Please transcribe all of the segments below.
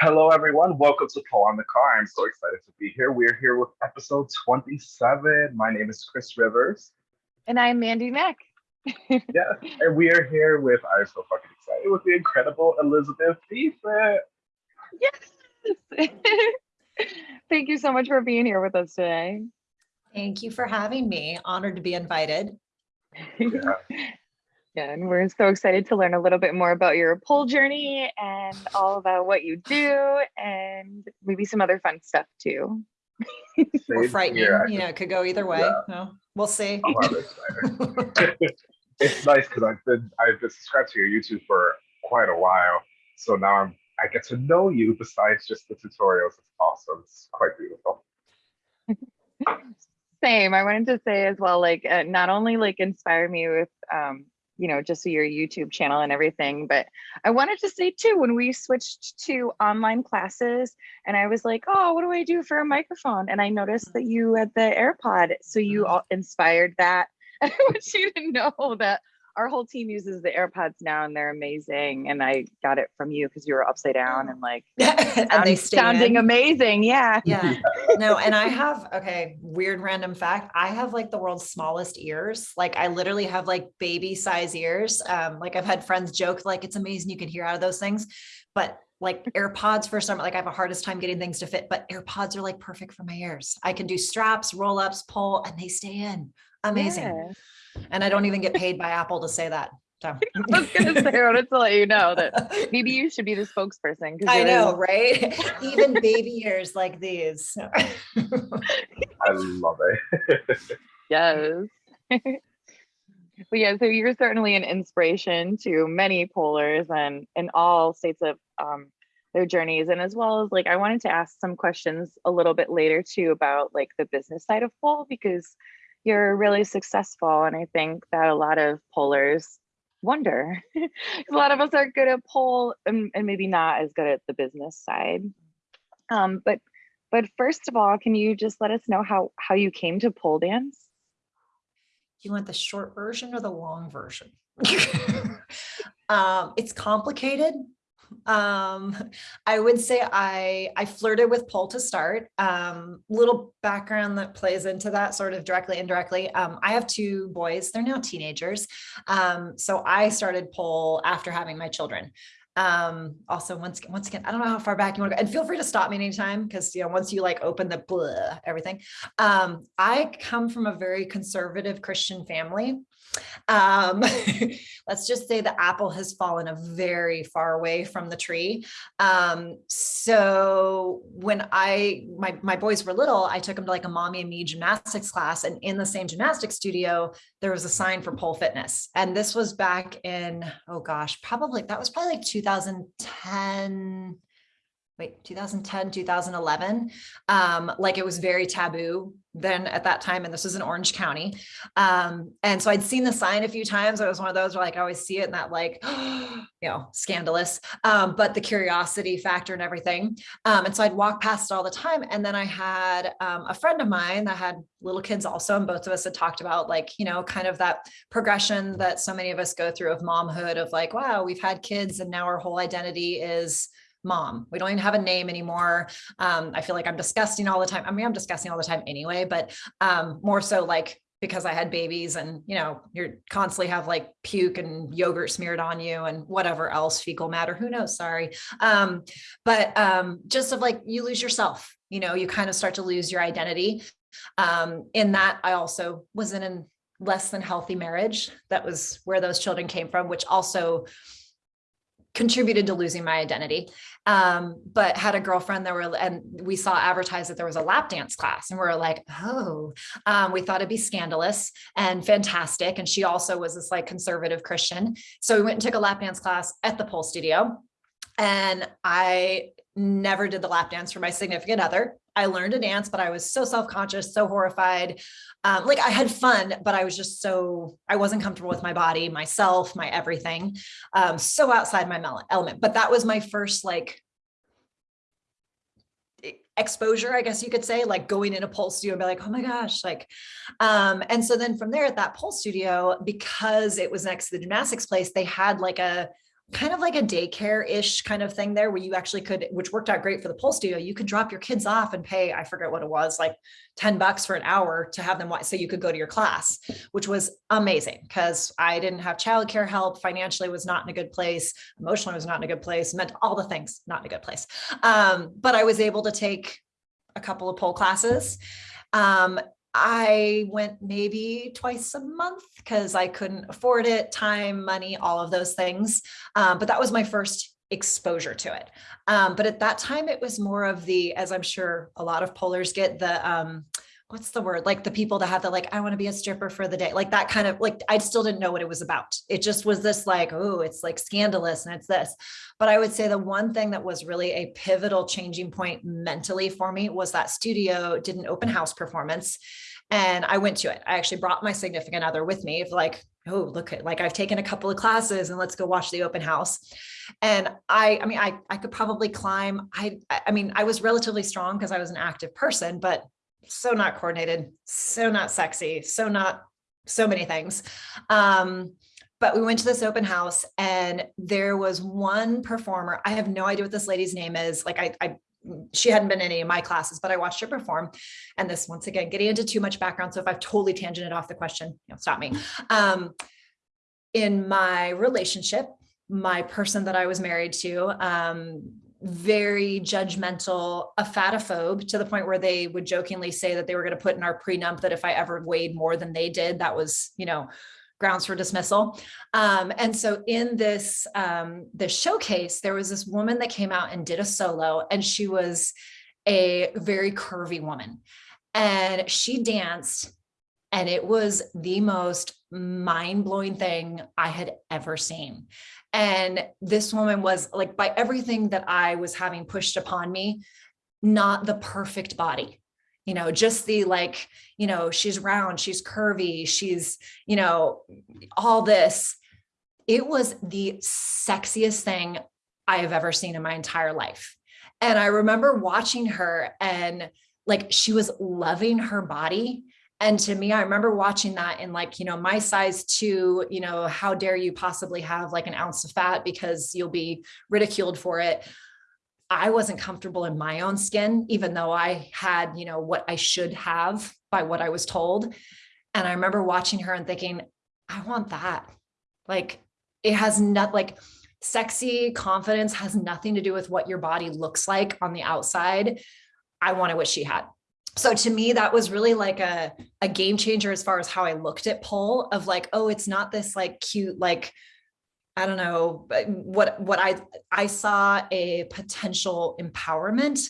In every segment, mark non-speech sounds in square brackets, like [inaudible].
Hello, everyone. Welcome to Pole on the Car. I'm so excited to be here. We're here with episode 27. My name is Chris Rivers. And I'm Mandy Mack. [laughs] yeah, and we are here with, I'm so fucking excited, with the incredible Elizabeth Beeson. Yes. [laughs] Thank you so much for being here with us today. Thank you for having me. Honored to be invited. Yeah. Yeah, and we're so excited to learn a little bit more about your pole journey and all about what you do and maybe some other fun stuff too. [laughs] Or Same frightening, here. you know, it could go either way. Yeah. No, we'll see. I'm rather [laughs] excited. it's nice because I've been I've been subscribed to your YouTube for quite a while. So now I'm I get to know you besides just the tutorials. It's awesome. It's quite beautiful. [laughs] Same. I wanted to say as well, like uh, not only like inspire me with um, you know, just your YouTube channel and everything, but I wanted to say too, when we switched to online classes and I was like, oh, what do I do for a microphone? And I noticed that you had the AirPod. So you Mhm. all inspired that. [laughs] I want you to know that our whole team uses the AirPods now and they're amazing. And I got it from you because you were upside down and like [laughs] and they sound- stay sounding in. amazing. Yeah. Yeah. [laughs] No, and I have, okay, weird random fact. I have like the world's smallest ears. Like I literally have like baby size ears. Um, like I've had friends joke, like it's amazing you can hear out of those things. But like [laughs] AirPods for some, like I have a hardest time getting things to fit, but AirPods are like perfect for my ears. I can do straps, roll ups, pull, and they stay in. Amazing. Yeah. And I don't even get paid by Apple to say that. So [laughs] I was gonna say, I wanted to let you know that [laughs] maybe you should be the spokesperson. I you're- know, right? [laughs] Even baby ears like these. I love it. Yes. but yeah, so you're certainly an inspiration to many polars and in all states of um, their journeys. And as well as like, I wanted to ask some questions a little bit later too about like the business side of pole because you're really successful. And I think that a lot of polars wonder. [laughs] a lot of us are good at pole and, and maybe not as good at the business side. Um, but but first of all, can you just let us know how how you came to pole dance? You want the short version or the long version? [laughs] um, it's complicated. Um, [laughs] I would say I I flirted with pole to start. Um, little background that plays into that sort of directly, indirectly. Um, I have two boys, they're now teenagers. Um, so I started pole after having my children. Um, also once, again, once again, I don't know how far back you want to go and feel free to stop me anytime. Cause you know, once you like open the blah, everything, um, I come from a very conservative Christian family. Um, [laughs] let's just say the apple has fallen a very far away from the tree. Um, so when I, my, my boys were little, I took them to like a mommy and me gymnastics class and in the same gymnastics studio, there was a sign for pole fitness. And this was back in, oh gosh, probably, that was probably like 2010, wait 2010 2011 um like it was very taboo then at that time and this was in orange county. Um and so i'd seen the sign a few times. It was one of those where like i always see it and that like [gasps] you know scandalous. Um but the curiosity factor and everything. Um and so i'd walk past it all the time and then i had um, a friend of mine that had little kids also and both of us had talked about like you know kind of that progression that so many of us go through of momhood of like wow we've had kids and now our whole identity is mom. We don't even have a name anymore. Um, I feel like I'm disgusting all the time. I mean, I'm disgusting all the time anyway, but um, more so like because I had babies and, you know, you're constantly have like puke and yogurt smeared on you and whatever else fecal matter, who knows, sorry. Um, but um, just of like, you lose yourself, you know, you kind of start to lose your identity. Um, in that I also was in a less than healthy marriage. That was where those children came from, which also contributed to losing my identity. Um, but had a girlfriend that were, and we saw advertised that there was a lap dance class and we are like, oh, um, we thought it'd be scandalous and fantastic. And she also was this like conservative Christian. So we went and took a lap dance class at the pole studio and I never did the lap dance for my significant other. I learned to dance, but I was so self-conscious, so horrified. Um, like I had fun, but I was just so, I wasn't comfortable with my body, myself, my everything. Um, so outside my element, but that was my first like exposure, I guess you could say, like going in a pole studio and be like, oh my gosh, like, um, and so then from there at that pole studio, because it was next to the gymnastics place, they had like a, kind of like a daycare-ish kind of thing there where you actually could, which worked out great for the pole studio, you could drop your kids off and pay, I forget what it was, like 10 bucks for an hour to have them watch so you could go to your class, which was amazing because I didn't have childcare help, financially was not in a good place, emotionally was not in a good place, meant all the things, not in a good place. Um, but I was able to take a couple of pole classes. Um, I went maybe twice a month because I couldn't afford it, time, money, all of those things. Um, but that was my first exposure to it. Um, but at that time, it was more of the, as I'm sure a lot of polars get, the um, what's the word like the people that have the like i want to be a stripper for the day like that kind of like i still didn't know what it was about it just was this like oh it's like scandalous and it's this but i would say the one thing that was really a pivotal changing point mentally for me was that studio did an open house performance and I went to it. I actually brought my significant other with me of like, oh, look at like I've taken a couple of classes and let's go watch the open house. And I, I mean, I, I could probably climb. I, I mean, I was relatively strong because I was an active person, but so not coordinated, so not sexy, so not so many things. Um, but we went to this open house and there was one performer. I have no idea what this lady's name is. Like I, I she hadn't been in any of my classes, but I watched her perform. And this, once again, getting into too much background. So if I've totally tangented off the question, you know, stop me. Um, in my relationship, my person that I was married to, um, very judgmental, a fatophobe to the point where they would jokingly say that they were going to put in our prenup that if I ever weighed more than they did, that was, you know, grounds for dismissal. Um, and so in this, um, this showcase, there was this woman that came out and did a solo and she was a very curvy woman and she danced and it was the most mind-blowing thing I had ever seen. And this woman was like, by everything that I was having pushed upon me, not the perfect body, you know, just the like, you know, she's round, she's curvy, she's, you know, all this. It was the sexiest thing I have ever seen in my entire life. And I remember watching her and like she was loving her body. And to me, I remember watching that in like, you know, my size two, you know, how dare you possibly have like an ounce of fat because you'll be ridiculed for it. I wasn't comfortable in my own skin, even though I had, you know, what I should have by what I was told. And I remember watching her and thinking, I want that. Like it has not like sexy confidence has nothing to do with what your body looks like on the outside. I wanted what she had. So to me, that was really like a, a game changer as far as how I looked at pole of like, oh, it's not this like cute, like I don't know, what what I I saw a potential empowerment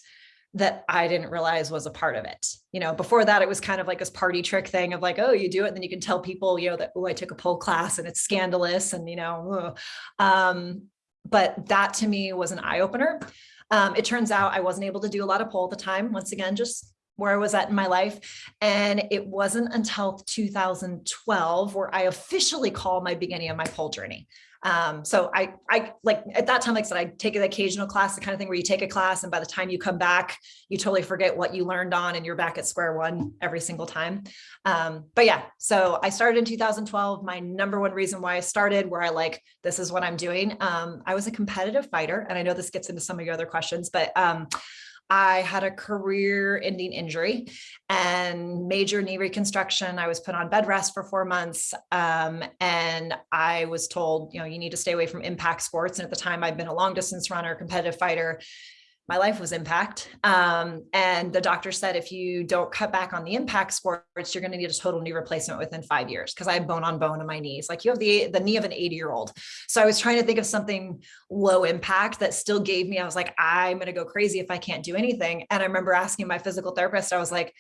that I didn't realize was a part of it. You know, before that, it was kind of like this party trick thing of like, oh, you do it, and then you can tell people, you know, that oh, I took a pole class and it's scandalous, and you know, um, but that to me was an eye opener. Um, it turns out I wasn't able to do a lot of pole at the time. Once again, just where I was at in my life. And it wasn't until 2012 where I officially called my beginning of my pole journey. Um, so I, I like at that time, like I said, I take an occasional class, the kind of thing where you take a class and by the time you come back, you totally forget what you learned on and you're back at square one every single time. Um, but yeah, so I started in 2012. My number one reason why I started where I like, this is what I'm doing. Um, I was a competitive fighter and I know this gets into some of your other questions, but um, I had a career ending injury and major knee reconstruction. I was put on bed rest for four months. Um, and I was told, you know, you need to stay away from impact sports. And at the time I'd been a long distance runner, competitive fighter my life was impact. Um, and the doctor said, if you don't cut back on the impact sports, you're going to need a total knee replacement within five years because I have bone on bone in my knees. Like you have the, the knee of an 80 year old. So I was trying to think of something low impact that still gave me, I was like, I'm going to go crazy if I can't do anything. And I remember asking my physical therapist, I was like,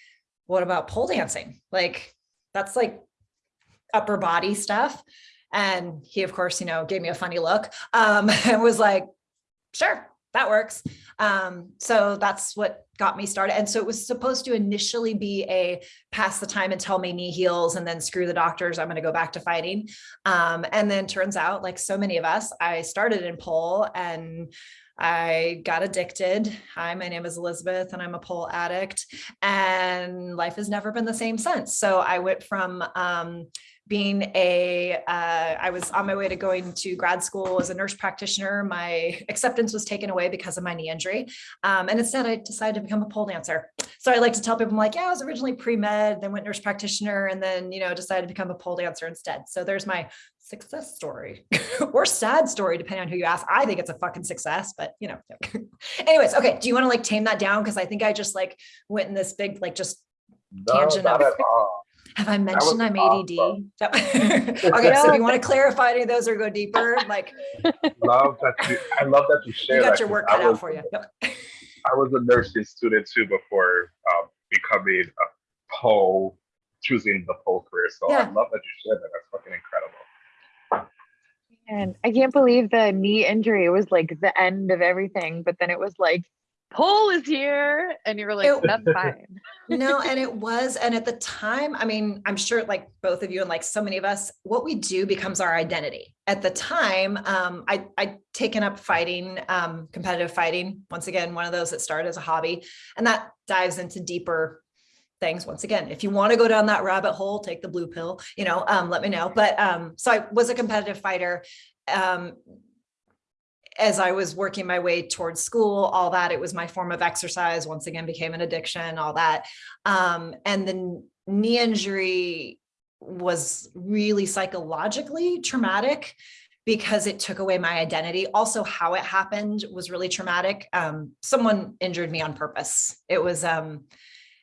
what about pole dancing? Like that's like upper body stuff. And he, of course, you know, gave me a funny look um, [laughs] and was like, sure, that works. Um, so that's what got me started. And so it was supposed to initially be a pass the time until my knee heals and then screw the doctors, I'm going to go back to fighting. Um, and then turns out like so many of us, I started in pole and I got addicted. Hi, my name is Elizabeth and I'm a pole addict and life has never been the same since. So I went from, um, being a, uh, I was on my way to going to grad school as a nurse practitioner. My acceptance was taken away because of my knee injury. Um, and instead I decided to become a pole dancer. So I like to tell people, I'm like, yeah, I was originally pre-med, then went nurse practitioner, and then, you know, decided to become a pole dancer instead. So there's my success story [laughs] or sad story, depending on who you ask. I think it's a fucking success, but you know, [laughs] anyways, okay. Do you want to like tame that down? Cause I think I just like went in this big, like just No, Tangent not of- at all. Have I mentioned I'm awesome. ADD? [laughs] okay, so if you want to clarify any of those or go deeper, like [laughs] Love that you, I love that you share. you share got that. your 'cause work I cut out was- for you. I was a nursing student too before um, becoming a pole, choosing the pole career. So I love that you shared that. That's fucking incredible. And I can't believe the knee injury was like the end of everything, but then it was like, pole is here. And you were like, It- that's fine. [laughs] no, and it [laughs] was, and at the time, I mean, I'm sure like both of you and like so many of us, what we do becomes our identity. At the time, um, I I'd taken up fighting, um, competitive fighting. Once again, one of those that started as a hobby, and that dives into deeper things. Once again, if you want to go down that rabbit hole, take the blue pill. You know, um, let me know. But um, so I was a competitive fighter. Um, as I was working my way towards school, all that, it was my form of exercise, once again, became an addiction, all that. Um, and the knee injury was really psychologically traumatic because it took away my identity. Also, how it happened was really traumatic. Um, someone injured me on purpose. It was um,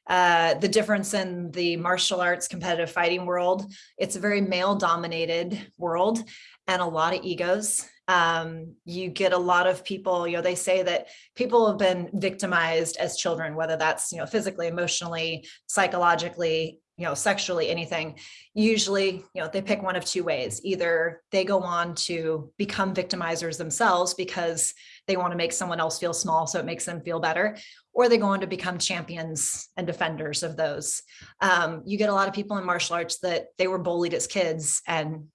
uh, the difference in the martial arts competitive fighting world. It's a very male dominated world and a lot of egos um, you get a lot of people, you know, they say that people have been victimized as children, whether that's, you know, physically, emotionally, psychologically, you know, sexually, anything. Usually, you know, they pick one of two ways. Either they go on to become victimizers themselves because they want to make someone else feel small, so it makes them feel better, or they go on to become champions and defenders of those. Um, you get a lot of people in martial arts that they were bullied as kids and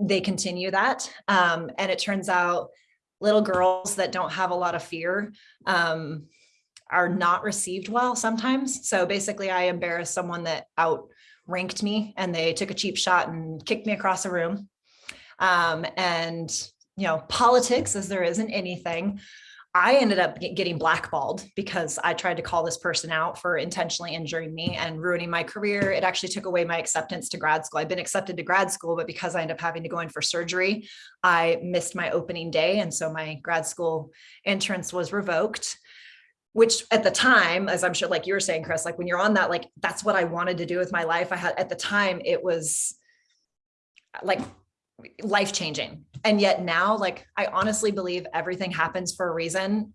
they continue that. Um, and it turns out little girls that don't have a lot of fear um, are not received well sometimes. So basically I embarrassed someone that outranked me and they took a cheap shot and kicked me across the room. Um, and, you know, politics as there isn't anything. I ended up getting blackballed because I tried to call this person out for intentionally injuring me and ruining my career. It actually took away my acceptance to grad school. I've been accepted to grad school, but because I ended up having to go in for surgery, I missed my opening day. And so my grad school entrance was revoked which at the time, as I'm sure, like you were saying, Chris, like when you're on that, like that's what I wanted to do with my life. I had at the time, it was like life changing. And yet now, like I honestly believe everything happens for a reason.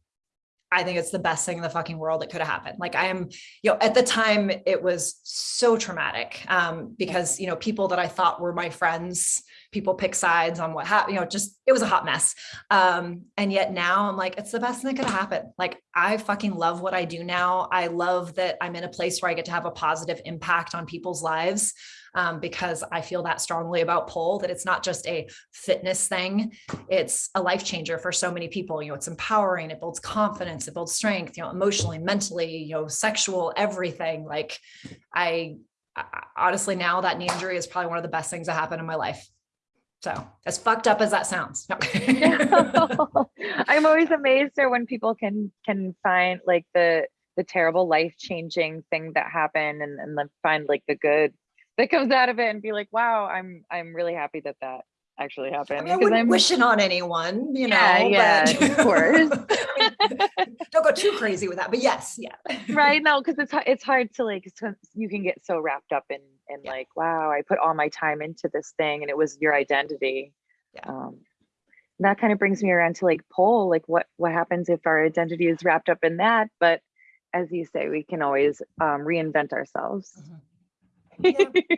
I think it's the best thing in the fucking world that could have happened. Like I am, you know, at the time it was so traumatic um, because, you know, people that I thought were my friends, people pick sides on what happened, you know, just, it was a hot mess. Um, and yet now I'm like, it's the best thing that could have happened. Like I fucking love what I do now. I love that I'm in a place where I get to have a positive impact on people's lives um, because I feel that strongly about pole that it's not just a fitness thing, it's a life changer for so many people. You know, it's empowering, it builds confidence, it builds strength, you know, emotionally, mentally, you know, sexual, everything. Like I, I honestly now that knee injury is probably one of the best things that happened in my life. So as fucked up as that sounds. No. I'm [laughs] always amazed at when people can can find like the the terrible life changing thing that happened and and then find like the good that comes out of it and be like, wow, I'm I'm really happy that that actually I happened mean, I wouldn't I'm wish it on anyone, you know. Yeah, yeah, but- of course. [laughs] Don't go too crazy with that, but yes, yeah. right [laughs] no because it's it's hard to like you can get so wrapped up in in Yeah. like wow I put all my time into this thing and it was your identity. Yeah. Um, that kind of brings me around to like poll like what what happens if our identity is wrapped up in that but as you say we can always um, reinvent ourselves Yeah. [laughs]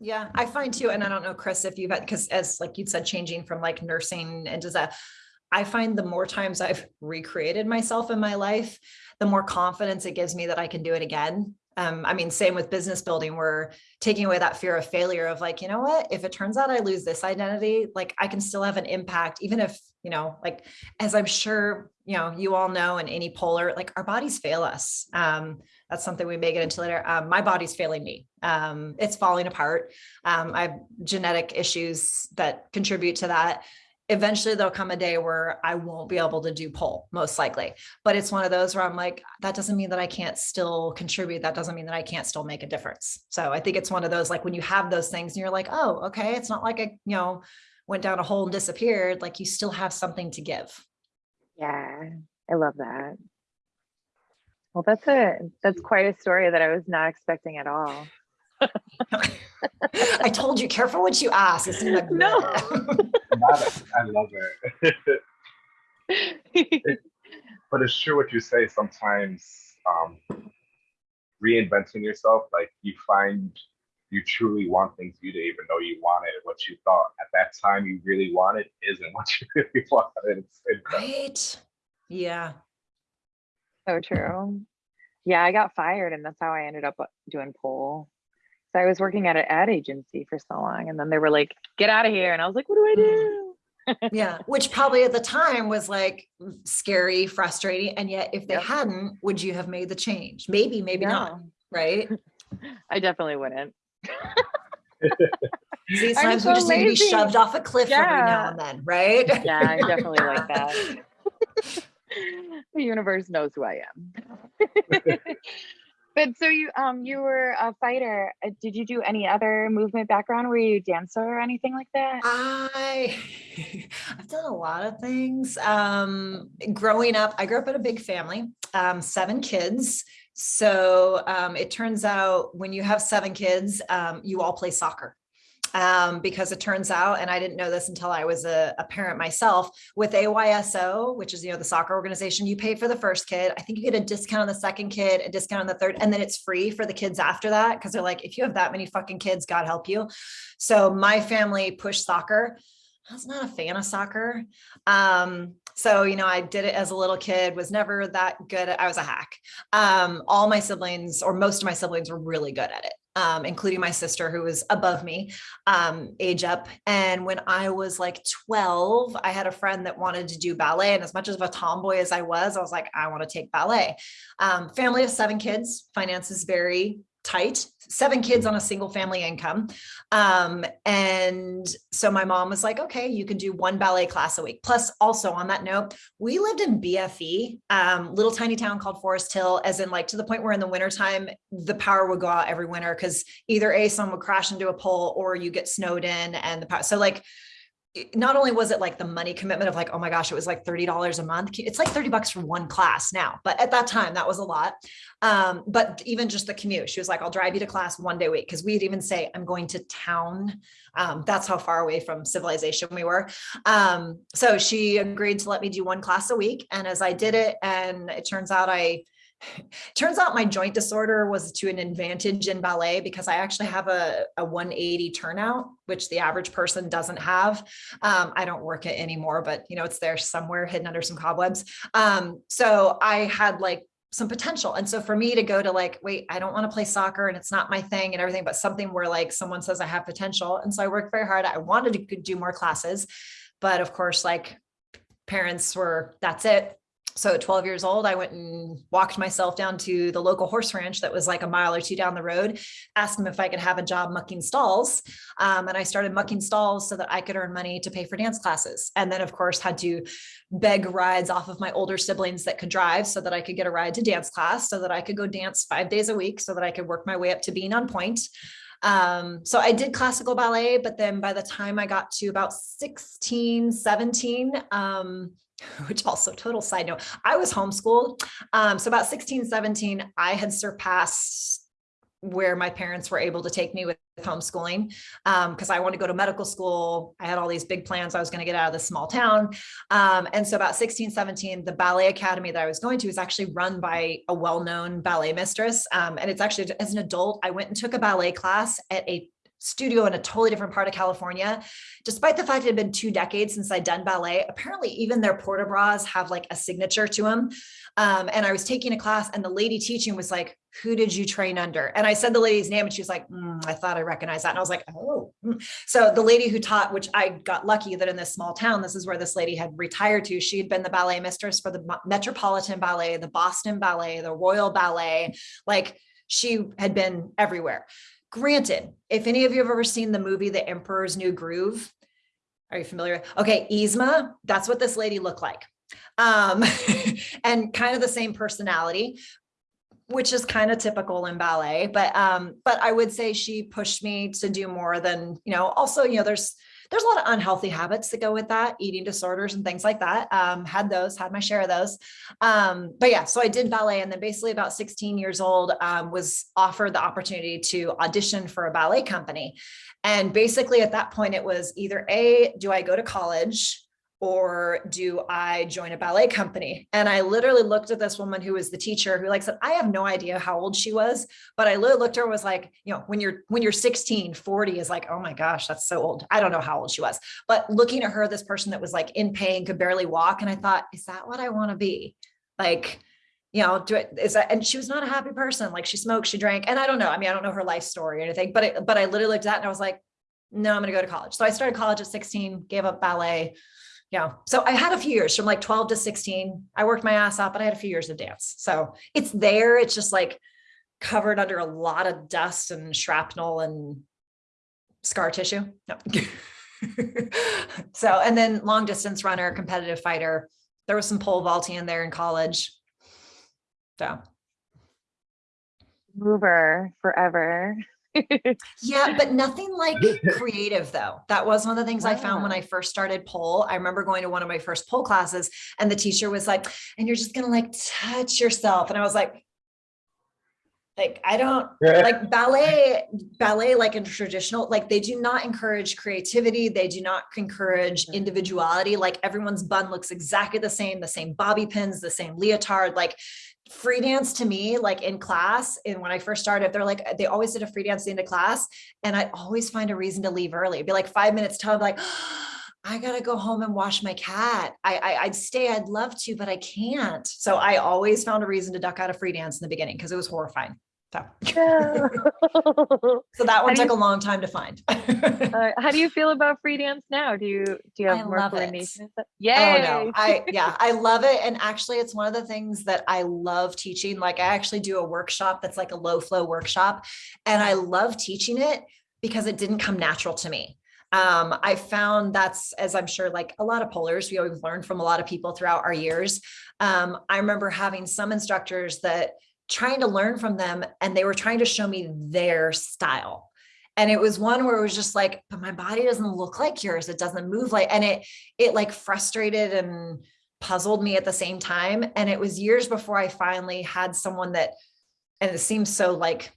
Yeah, I find too, and I don't know, Chris, if you've had, because as like you'd said, changing from like nursing into that, I find the more times I've recreated myself in my life, the more confidence it gives me that I can do it again. Um, I mean, same with business building, we're taking away that fear of failure of like, you know what, if it turns out I lose this identity, like I can still have an impact, even if, you know, like, as I'm sure, you know, you all know in any polar, like our bodies fail us. Um, that's something we may get into later. Um, my body's failing me. Um, it's falling apart. Um, I have genetic issues that contribute to that eventually there'll come a day where I won't be able to do pole most likely, but it's one of those where I'm like, that doesn't mean that I can't still contribute. That doesn't mean that I can't still make a difference. So I think it's one of those, like when you have those things and you're like, oh, okay. It's not like I, you know, went down a hole and disappeared. Like you still have something to give. Yeah, I love that. Well, that's a that's quite a story that I was not expecting at all. [laughs] I told you, careful what you ask. It seemed like [laughs] No. [laughs] I love it. but it's true what you say. Sometimes um, reinventing yourself, like you find you truly want things you didn't even know you wanted. What you thought at that time you really wanted isn't what you [laughs] really wanted. It's incredible. Right. Yeah. So true. Yeah, I got fired and that's how I ended up uh, doing pole. So I was working at an ad agency for so long and then they were like, get out of here. And I was like, what do I do? [laughs] Yeah. Which probably at the time was like scary, frustrating. And yet if they Yep. hadn't, would you have made the change? Maybe, maybe not. Right. [laughs] I definitely wouldn't. See, I'm sometimes we so just need to be shoved off a cliff every now and then, right? Yeah, I'm definitely like that. [laughs] the universe knows who I am. [laughs] but so you um you were a fighter. Uh, Did you do any other movement background? Were you a dancer or anything like that? I [laughs] I've done a lot of things. Um, growing up, I grew up in a big family, um, seven kids. So um, it turns out when you have seven kids, um, you all play soccer. Um, because it turns out, and I didn't know this until I was a, a parent myself, with AYSO, which is you know the soccer organization, you pay for the first kid. I think you get a discount on the second kid, a discount on the third, and then it's free for the kids after that because they're like, if you have that many fucking kids, God help you. So my family pushed soccer. I was not a fan of soccer. Um, so, you know, I did it as a little kid, was never that good. At, I was a hack. Um, all my siblings or most of my siblings were really good at it. Um, including my sister who was above me, um, age up. And when I was like 12, I had a friend that wanted to do ballet. And as much of a tomboy as I was, I was like, I want to take ballet. Um, family of seven kids, finances very tight, seven kids on a single family income. Um, and so my mom was like, okay, you can do one ballet class a week. Plus also on that note, we lived in BFE, um, little tiny town called Forest Hill, as in like to the point where in the wintertime, the power would go out every winter because either A, someone would crash into a pole or you get snowed in and the power. So like, not only was it like the money commitment of like, oh my gosh, it was like $30 a month. It's like 30 bucks for one class now, but at that time that was a lot. Um, but even just the commute, she was like, I'll drive you to class one day a week. Cause we'd even say, I'm going to town. Um, that's how far away from civilization we were. Um, so she agreed to let me do one class a week. And as I did it, and it turns out I, [laughs] turns out my joint disorder was to an advantage in ballet because I actually have a, a 180 turnout, which the average person doesn't have. Um, I don't work it anymore, but you know, it's there somewhere hidden under some cobwebs. Um, so I had like some potential. And so for me to go to like, wait, I don't want to play soccer and it's not my thing and everything, but something where like someone says I have potential. And so I worked very hard. I wanted to do more classes, but of course, like parents were, that's it. So at 12 years old, I went and walked myself down to the local horse ranch that was like a mile or two down the road, asked them if I could have a job mucking stalls. Um, and I started mucking stalls so that I could earn money to pay for dance classes. And then of course had to beg rides off of my older siblings that could drive so that I could get a ride to dance class so that I could go dance five days a week so that I could work my way up to being on point. Um, so I did classical ballet, but then by the time I got to about 16, 17, um, [laughs] which also total side note, I was homeschooled. Um, so about 16, 17, I had surpassed where my parents were able to take me with homeschooling because I wanted to go to medical school. I had all these big plans. I was going to get out of this small town. Um, and so about 16, 17, the ballet academy that I was going to is actually run by a well-known ballet mistress. Um, and it's actually as an adult, I went and took a ballet class at a studio in a totally different part of California. Despite the fact it had been two decades since I'd done ballet, apparently even their port de bras have like a signature to them. Um, and I was taking a class and the lady teaching was like, who did you train under? And I said the lady's name and she was like, mm, I thought I recognized that. And I was like, oh, mm. so the lady who taught, which I got lucky that in this small town, this is where this lady had retired to. She had been the ballet mistress for the Metropolitan Ballet, the Boston Ballet, the Royal Ballet. Like she had been everywhere. Granted, if any of you have ever seen the movie, The Emperor's New Groove, are you familiar? Okay, Yzma, that's what this lady looked like. Um, [laughs] and kind of the same personality, which is kind of typical in ballet, but um, but I would say she pushed me to do more than, you know, also, you know, there's there's a lot of unhealthy habits that go with that, eating disorders and things like that. Um, had those, had my share of those. Um, but yeah, so I did ballet and then basically about 16 years old um, was offered the opportunity to audition for a ballet company. And basically at that point, it was either A, do I go to college or do I join a ballet company? And I literally looked at this woman who was the teacher who like said, I have no idea how old she was, but I literally looked her was like, you know, when you're, when you're 16, 40 is like, oh my gosh, that's so old. I don't know how old she was, but looking at her, this person that was like in pain, could barely walk. And I thought, is that what I want to be? Like, you know, do it is that, and she was not a happy person. Like she smoked, she drank, and I don't know. I mean, I don't know her life story or anything, but, it, but I literally looked at it and I was like, no, I'm going to go to college. So I started college at 16, gave up ballet, yeah. So I had a few years from like 12 to 16. I worked my ass off, but I had a few years of dance. So it's there. It's just like covered under a lot of dust and shrapnel and scar tissue. No. [laughs] so, and then long distance runner, competitive fighter. There was some pole vaulting in there in college. So. Mover forever yeah, but nothing like [laughs] creative though. That was one of the things I found when I first started pole. I remember going to one of my first pole classes and the teacher was like, and you're just gonna like touch yourself. And I was like, like I don't [laughs] like ballet, ballet, like in traditional, like they do not encourage creativity. They do not encourage mm. individuality. Like everyone's bun looks exactly the same, the same bobby pins, the same leotard. Like free dance to me, like in class, and when I first started, they're like, they always did a free dance into class, and I always find a reason to leave early. It'd be like five minutes till I'm like, oh, I gotta go home and wash my cat. I, I would stay, I'd love to, but I can't. So I always found a reason to duck out of free dance in the beginning because it was horrifying. So, [laughs] so that one took you, a long time to find. [laughs] uh, how do you feel about free dance now? Do you do you have I more coordination? Yeah. Oh no, I [laughs] yeah, I love it. And actually, it's one of the things that I love teaching. Like I actually do a workshop that's like a low flow workshop, and I love teaching it because it didn't come natural to me. Um, I found that's, as I'm sure, like a lot of polars, we always learn from a lot of people throughout our years. Um, I remember having some instructors that trying to learn from them and they were trying to show me their style. And it was one where it was just like, but my body doesn't look like yours. It doesn't move like, and it, it like frustrated and puzzled me at the same time. And it was years before I finally had someone that, and it seems so like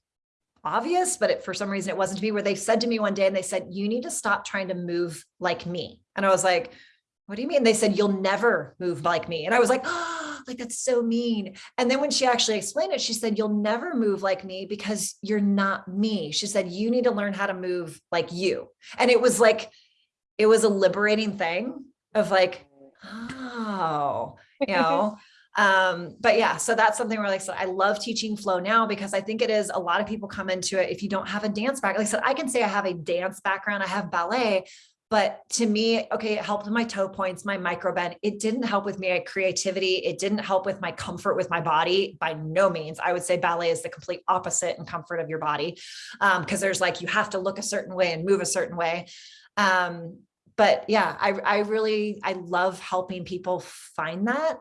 obvious, but it, for some reason it wasn't to me where they said to me one day and they said, you need to stop trying to move like me. And I was like, what do you mean? They said, you'll never move like me. And I was like, oh, [gasps] like, that's so mean. And then when she actually explained it, she said, you'll never move like me because you're not me. She said, you need to learn how to move like you. And it was like, it was a liberating thing of like, oh, you [laughs] know, um but yeah so that's something where like I said I love teaching flow now because I think it is a lot of people come into it if you don't have a dance background like I said I can say I have a dance background I have ballet but to me, okay, it helped my toe points, my micro bend. It didn't help with my creativity. It didn't help with my comfort with my body by no means. I would say ballet is the complete opposite in comfort of your body. Um, Cause there's like, you have to look a certain way and move a certain way. Um, but yeah, I, I really, I love helping people find that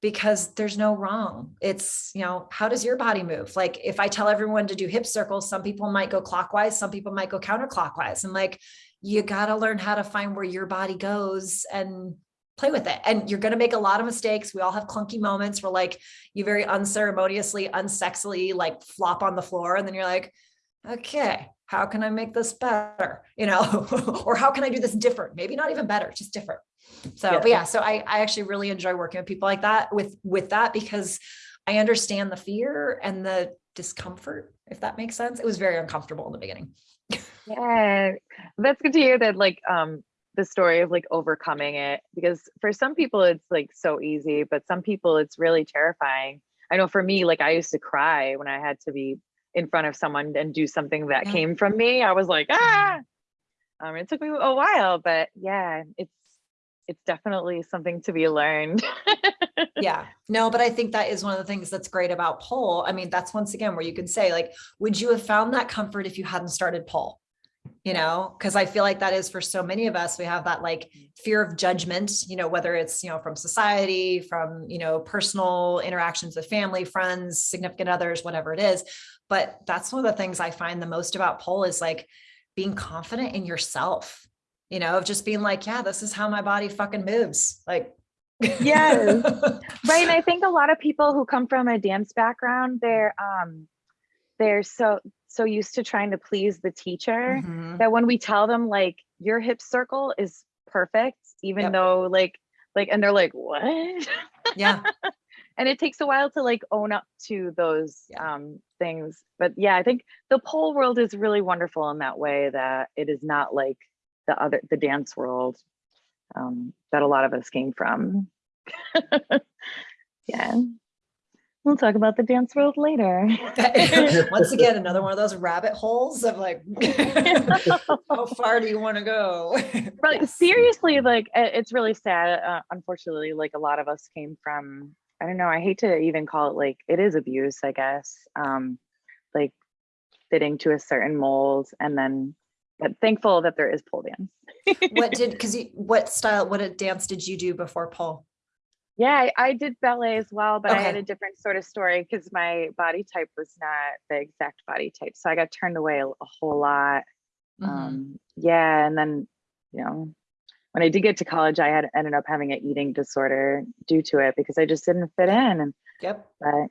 because there's no wrong. It's, you know, how does your body move? Like if I tell everyone to do hip circles, some people might go clockwise, some people might go counterclockwise. And like, you got to learn how to find where your body goes and play with it. And you're going to make a lot of mistakes. We all have clunky moments where like you very unceremoniously, unsexily like flop on the floor. And then you're like, okay, how can I make this better? You know, [laughs] or how can I do this different? Maybe not even better, just different. So, yeah. but yeah, so I, I actually really enjoy working with people like that with, with that because I understand the fear and the discomfort, if that makes sense. It was very uncomfortable in the beginning. Yeah, that's good to hear that like um the story of like overcoming it because for some people it's like so easy, but some people it's really terrifying. I know for me, like I used to cry when I had to be in front of someone and do something that Yeah. came from me. I was like, ah. Um, it took me a while, but yeah, it's it's definitely something to be learned. [laughs] Yeah, no, but I think that is one of the things that's great about pole. I mean, that's once again where you can say, like, would you have found that comfort if you hadn't started pole? You know, because I feel like that is for so many of us, we have that like fear of judgment, you know, whether it's, you know, from society, from, you know, personal interactions with family, friends, significant others, whatever it is. But that's one of the things I find the most about pole is like being confident in yourself, you know, of just being like, yeah, this is how my body fucking moves. Like, Yes. [laughs] right and i think a lot of people who come from a dance background they're um they're so so used to trying to please the teacher Mhm. that when we tell them like your hip circle is perfect even Yep. though like like and they're like what Yeah. [laughs] and it takes a while to like own up to those Yeah. um things but yeah i think the pole world is really wonderful in that way that it is not like the other the dance world um that a lot of us came from [laughs] yeah we'll talk about the dance world later [laughs] Once again, another one of those rabbit holes of like, [laughs] how far do you want to go? [laughs] but Yes. seriously like it's really sad uh, unfortunately like a lot of us came from i don't know i hate to even call it like it is abuse i guess um like fitting to a certain mold and then but thankful that there is pole dance What did, because you, what style, what a dance did you do before pole? Yeah I, I did ballet as well but i had a different sort of story because my body type was not the exact body type so i got turned away a, a whole lot Mhm. um yeah and then you know when i did get to college i had ended up having an eating disorder due to it because i just didn't fit in and Yep. but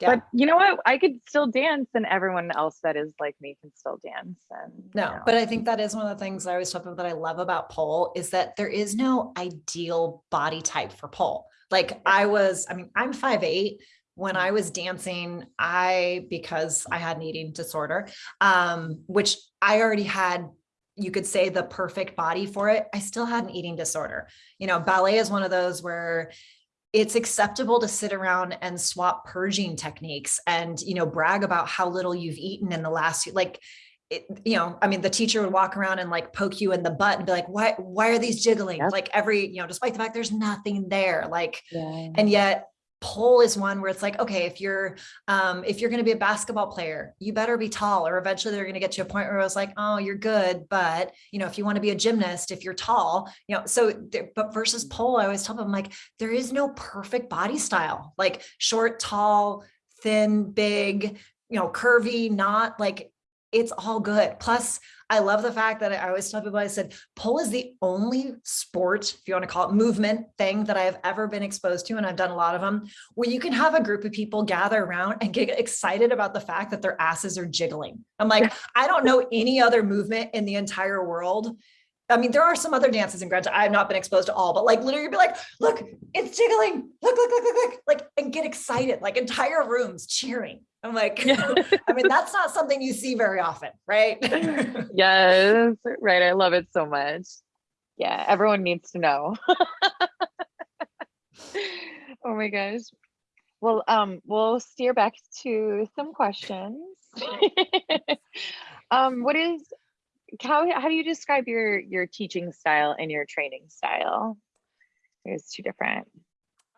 Yeah. but you know what i could still dance and everyone else that is like me can still dance and you No, know. but I think that is one of the things I always tell people that I love about pole is that there is no ideal body type for pole. Like I was, I mean, I'm five eight. When I was dancing, I, because I had an eating disorder, um, which I already had, you could say the perfect body for it. I still had an eating disorder. You know, ballet is one of those where it's acceptable to sit around and swap purging techniques and, you know, brag about how little you've eaten in the last, like, it, you know, I mean, the teacher would walk around and like poke you in the butt and be like, why, why are these jiggling? Yep. Like every, you know, despite the fact there's nothing there, like, yeah. and yet pole is one where it's like, okay, if you're, um, if you're going to be a basketball player, you better be tall or eventually they're going to get to a point where it was like, oh, you're good. But, you know, if you want to be a gymnast, if you're tall, you know, so, there, but versus pole, I always tell them like, there is no perfect body style, like short, tall, thin, big, you know, curvy, not like it's all good. Plus, I love the fact that I always tell people, I said, pole is the only sport, if you want to call it movement thing that I have ever been exposed to. And I've done a lot of them where you can have a group of people gather around and get excited about the fact that their asses are jiggling. I'm like, I don't know any other movement in the entire world. I mean, there are some other dances in granted, I've not been exposed to all, but like literally be like, look, it's jiggling. Look, look, look, look, look, like, and get excited, like entire rooms cheering. I'm like, [laughs] I mean, that's not something you see very often, right? [laughs] yes right i love it so much yeah everyone needs to know [laughs] oh my gosh well um we'll steer back to some questions um what is how how do you describe your your teaching style and your training style there's two different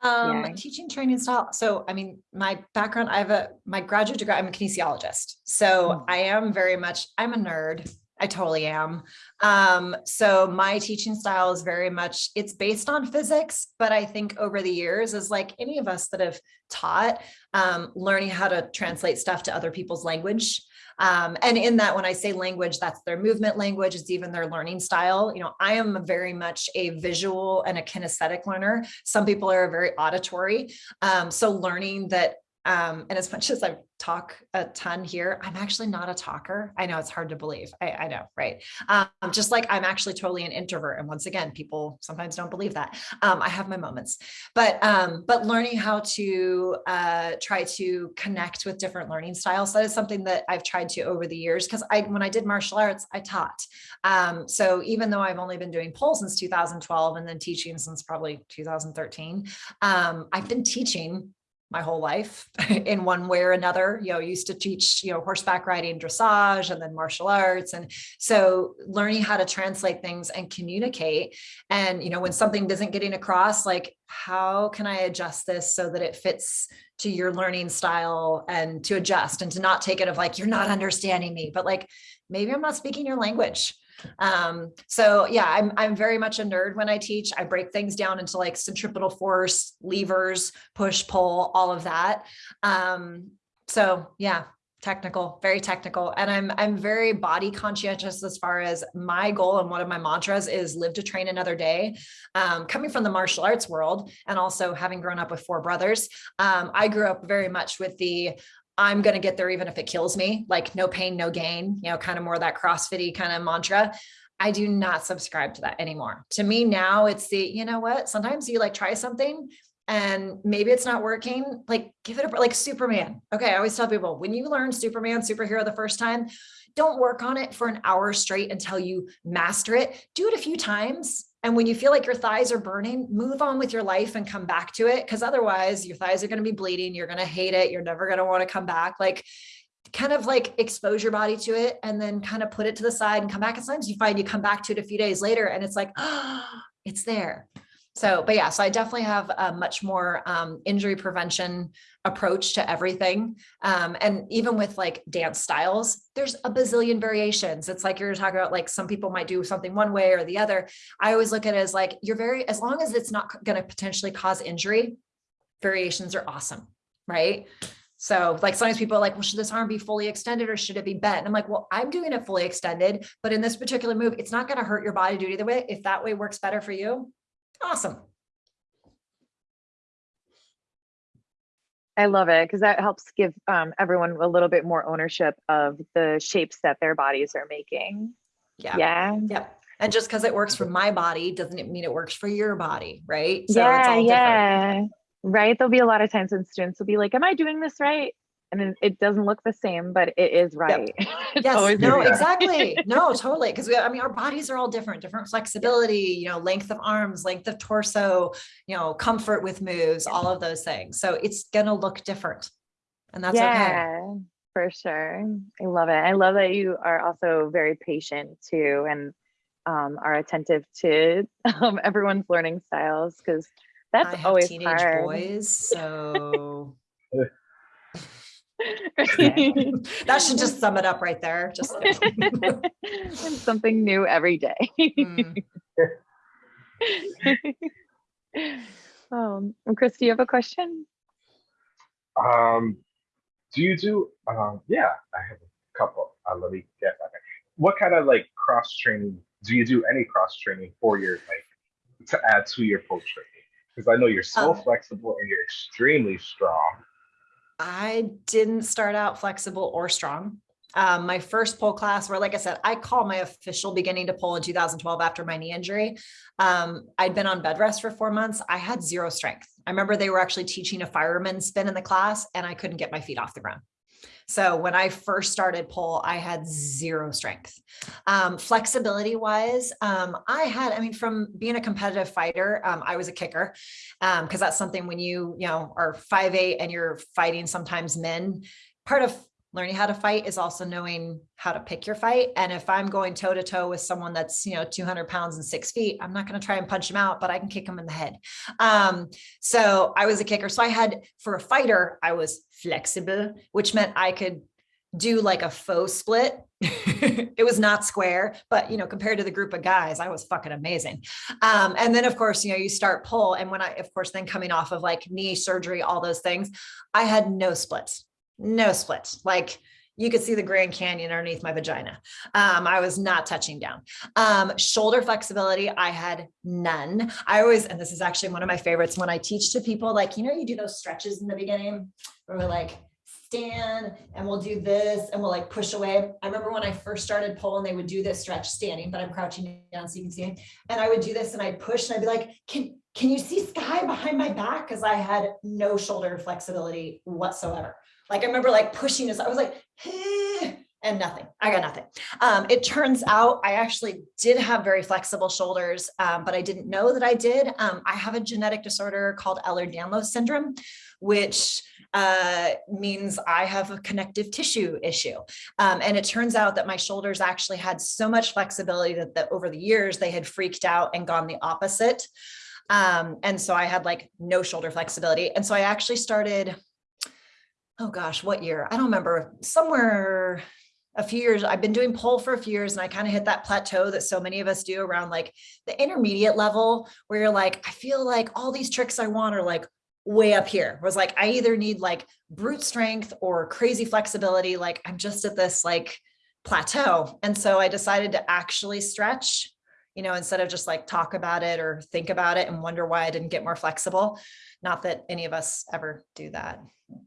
Um, Yeah. teaching training style. So, I mean, my background, I have a, my graduate degree, I'm a kinesiologist. So Mm. I am very much, I'm a nerd. I totally am. Um, so my teaching style is very much, it's based on physics, but I think over the years is like any of us that have taught, um, learning how to translate stuff to other people's language. Um, and in that, when I say language, that's their movement language, it's even their learning style. You know, I am very much a visual and a kinesthetic learner. Some people are very auditory. Um, so learning that Um, and as much as I talk a ton here, I'm actually not a talker. I know it's hard to believe. I, I know, right? Um, just like I'm actually totally an introvert. And once again, people sometimes don't believe that. Um, I have my moments, but um, but learning how to uh, try to connect with different learning styles, that is something that I've tried to over the years. Because I, when I did martial arts, I taught. Um, so even though I've only been doing pole since 2012 and then teaching since probably 2013, um, I've been teaching my whole life [laughs] in one way or another, you know, used to teach, you know, horseback riding, dressage, and then martial arts. And so learning how to translate things and communicate. And, you know, when something isn't getting across, like, how can I adjust this so that it fits to your learning style and to adjust and to not take it of like, you're not understanding me, but like, maybe I'm not speaking your language. Um, so yeah, I'm, I'm very much a nerd when I teach. I break things down into like centripetal force, levers, push, pull, all of that. Um, so yeah, technical, very technical. And I'm, I'm very body conscientious as far as my goal. And one of my mantras is live to train another day. Um, coming from the martial arts world and also having grown up with four brothers, um, I grew up very much with the I'm going to get there even if it kills me, like no pain, no gain, you know, kind of more that CrossFitty kind of mantra. I do not subscribe to that anymore. To me now it's the, you know what, sometimes you like try something and maybe it's not working, like give it a, like Superman. Okay. I always tell people when you learn Superman superhero the first time, don't work on it for an hour straight until you master it. Do it a few times and when you feel like your thighs are burning, move on with your life and come back to it. Cause otherwise your thighs are going to be bleeding. You're going to hate it. You're never going to want to come back. Like kind of like expose your body to it and then kind of put it to the side and come back. And sometimes you find you come back to it a few days later and it's like, oh, [gasps] it's there. So, but yeah, so I definitely have a much more um, injury prevention approach to everything. Um, and even with like dance styles, there's a bazillion variations. It's like you're talking about like some people might do something one way or the other. I always look at it as like, you're very, as long as it's not going to potentially cause injury, variations are awesome, right? So like sometimes people are like, well, should this arm be fully extended or should it be bent? And I'm like, well, I'm doing it fully extended, but in this particular move, it's not going to hurt your body to do it way. If that way works better for you, Awesome. I love it because that helps give um, everyone a little bit more ownership of the shapes that their bodies are making. Yeah. Yeah. Yeah. And just because it works for my body doesn't it mean it works for your body, right? So yeah, yeah. Different. Right. There'll be a lot of times when students will be like, Am I doing this right? And it doesn't look the same, but it is right. [laughs] Yep. yes, no, exactly. [laughs] No, totally. Because I mean, our bodies are all different, different flexibility, you know, length of arms, length of torso, you know, comfort with moves, all of those things. So it's going to look different and that's yeah, okay. For sure. I love it. I love that you are also very patient too and um, are attentive to [laughs] um, everyone's learning styles because that's always teenage hard. boys. So that should just sum it up right there. Just [laughs] something new every day. mm. [laughs] um, Chris, do you have a question? Um, do you do? Um, yeah, I have a couple. Uh, let me get back. What kind of like cross training? Do you do any cross training for your like to add to your pole training? Because I know you're so um, flexible and you're extremely strong. I didn't start out flexible or strong. Um, my first pole class where, like I said, I call my official beginning to pole in 2012 after my knee injury. Um, I'd been on bed rest for four months. I had zero strength. I remember they were actually teaching a fireman spin in the class and I couldn't get my feet off the ground. So when I first started pole, I had zero strength. Um, flexibility wise, um, I had, I mean, from being a competitive fighter, um, I was a kicker because um, that's something when you, you know, are five eight and you're fighting sometimes men, part of learning how to fight is also knowing how to pick your fight. And if I'm going toe to toe with someone that's, you know, 200 pounds and six feet, I'm not going to try and punch him out, but I can kick him in the head. Um, so I was a kicker. So I had, for a fighter, I was flexible, which meant I could do like a faux split. [laughs] it was not square, but you know, compared to the group of guys, I was fucking amazing. Um, and then of course, you know, you start pull. And when I, of course, then coming off of like knee surgery, all those things, I had no splits no split. Like you could see the Grand Canyon underneath my vagina. Um, I was not touching down. Um, shoulder flexibility, I had none. I always, and this is actually one of my favorites when I teach to people, like, you know, you do those stretches in the beginning where we're like, stand and we'll do this and we'll like push away. I remember when I first started pulling, they would do this stretch standing, but I'm crouching down so you can see. And I would do this and I'd push and I'd be like, can, can you see sky behind my back? Cause I had no shoulder flexibility whatsoever. Like I remember like pushing this, I was like, eh, and nothing. I got nothing. Um, it turns out I actually did have very flexible shoulders, um, but I didn't know that I did. Um, I have a genetic disorder called Ehlers-Danlos syndrome, which uh, means I have a connective tissue issue. Um, and it turns out that my shoulders actually had so much flexibility that, that over the years they had freaked out and gone the opposite. Um, and so I had like no shoulder flexibility. And so I actually started, oh gosh, what year? I don't remember, somewhere a few years, I've been doing pole for a few years and I kind of hit that plateau that so many of us do around like the intermediate level where you're like, I feel like all these tricks I want are like way up here was like, I either need like brute strength or crazy flexibility. Like I'm just at this like plateau. And so I decided to actually stretch, you know, instead of just like talk about it or think about it and wonder why I didn't get more flexible. Not that any of us ever do that.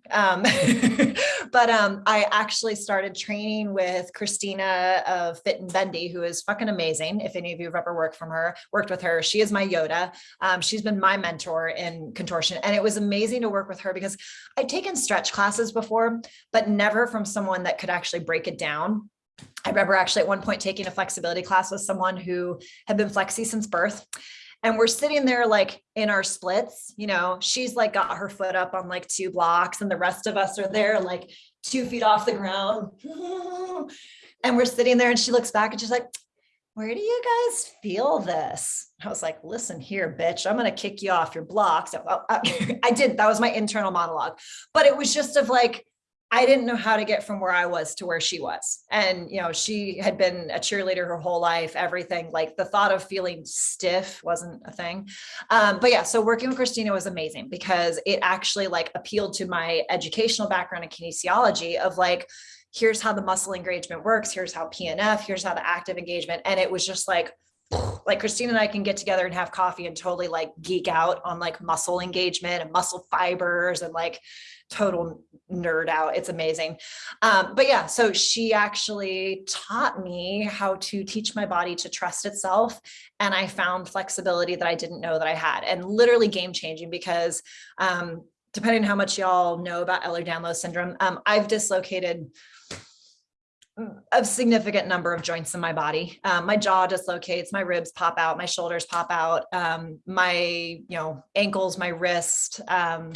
Um, [laughs] but um, I actually started training with Christina of Fit and Bendy, who is fucking amazing. If any of you have ever worked from her, worked with her, she is my Yoda. Um, she's been my mentor in contortion. And it was amazing to work with her because I'd taken stretch classes before, but never from someone that could actually break it down. I remember actually at one point taking a flexibility class with someone who had been flexi since birth and we're sitting there like in our splits, you know, she's like got her foot up on like two blocks and the rest of us are there like two feet off the ground. [laughs] And we're sitting there and she looks back and she's like, where do you guys feel this? I was like, listen here, bitch, I'm going to kick you off your blocks. Oh, oh, I [laughs] did. That was my internal monologue, but it was just of like, I didn't know how to get from where I was to where she was. And, you know, she had been a cheerleader her whole life, everything like the thought of feeling stiff wasn't a thing. Um, but yeah, so working with Christina was amazing because it actually like appealed to my educational background in kinesiology of like, here's how the muscle engagement works. Here's how PNF, here's how the active engagement. And it was just like, [sighs] like Christina and I can get together and have coffee and totally like geek out on like muscle engagement and muscle fibers and like total nerd out. It's amazing. Um, but yeah, so she actually taught me how to teach my body to trust itself. And I found flexibility that I didn't know that I had and literally game changing because um, depending on how much y'all know about Ehlers-Danlos syndrome, um, I've dislocated a significant number of joints in my body. Um, my jaw dislocates, my ribs pop out, my shoulders pop out, um, my, you know, ankles, my wrist, um,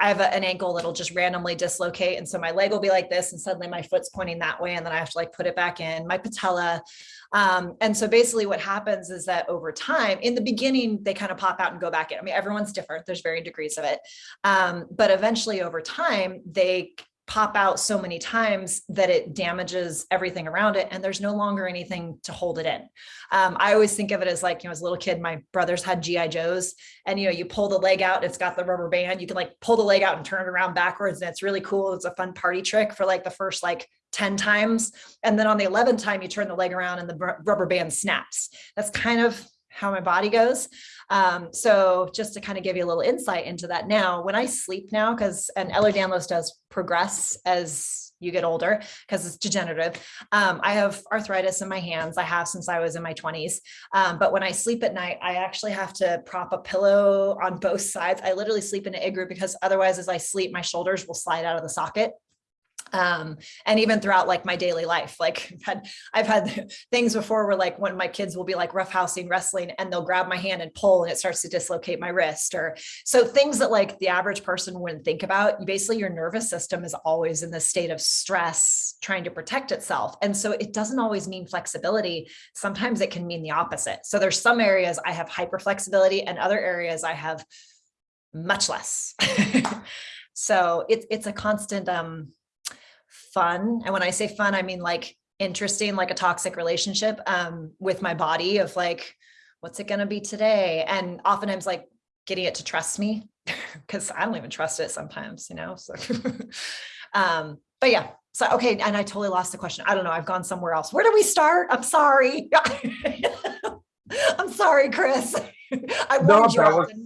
I have a, an ankle that'll just randomly dislocate. And so my leg will be like this and suddenly my foot's pointing that way. And then I have to like put it back in my patella. Um, and so basically what happens is that over time, in the beginning, they kind of pop out and go back in. I mean, everyone's different. There's varying degrees of it. Um, but eventually over time, they pop out so many times that it damages everything around it and there's no longer anything to hold it in. Um, I always think of it as like, you know, as a little kid, my brothers had GI Joes and, you know, you pull the leg out, it's got the rubber band, you can like pull the leg out and turn it around backwards. And it's really cool. It's a fun party trick for like the first like 10 times. And then on the 11th time, you turn the leg around and the rubber band snaps. That's kind of how my body goes. Um, so just to kind of give you a little insight into that now, when I sleep now, because an Ehlers-Danlos does progress as you get older because it's degenerative. Um, I have arthritis in my hands. I have since I was in my 20s. Um, but when I sleep at night, I actually have to prop a pillow on both sides. I literally sleep in an igloo because otherwise as I sleep, my shoulders will slide out of the socket um and even throughout like my daily life like [laughs] I've had I've had [laughs] things before where like when my kids will be like roughhousing wrestling and they'll grab my hand and pull and it starts to dislocate my wrist or so things that like the average person wouldn't think about basically your nervous system is always in this state of stress trying to protect itself and so it doesn't always mean flexibility. Sometimes it can mean the opposite. So there's some areas I have hyper flexibility and other areas I have much less. [laughs] So it's it's a constant um fun. And when I say fun, I mean like interesting, like a toxic relationship um, with my body of like, what's it going to be today? And oftentimes like getting it to trust me [laughs] because I don't even trust it sometimes, you know? So, [laughs] um, but yeah, So, okay, and I totally lost the question. I don't know. I've gone somewhere else. Where do we start? I'm sorry. [laughs] I'm sorry, Chris. I No, you was- didn't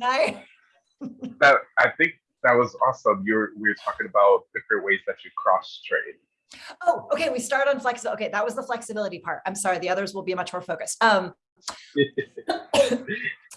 That I think that was awesome. You're we were talking about different ways that you cross train. Oh, okay. We start on flexibility. Okay, that was the flexibility part. I'm sorry. The others will be much more focused. Um, [laughs]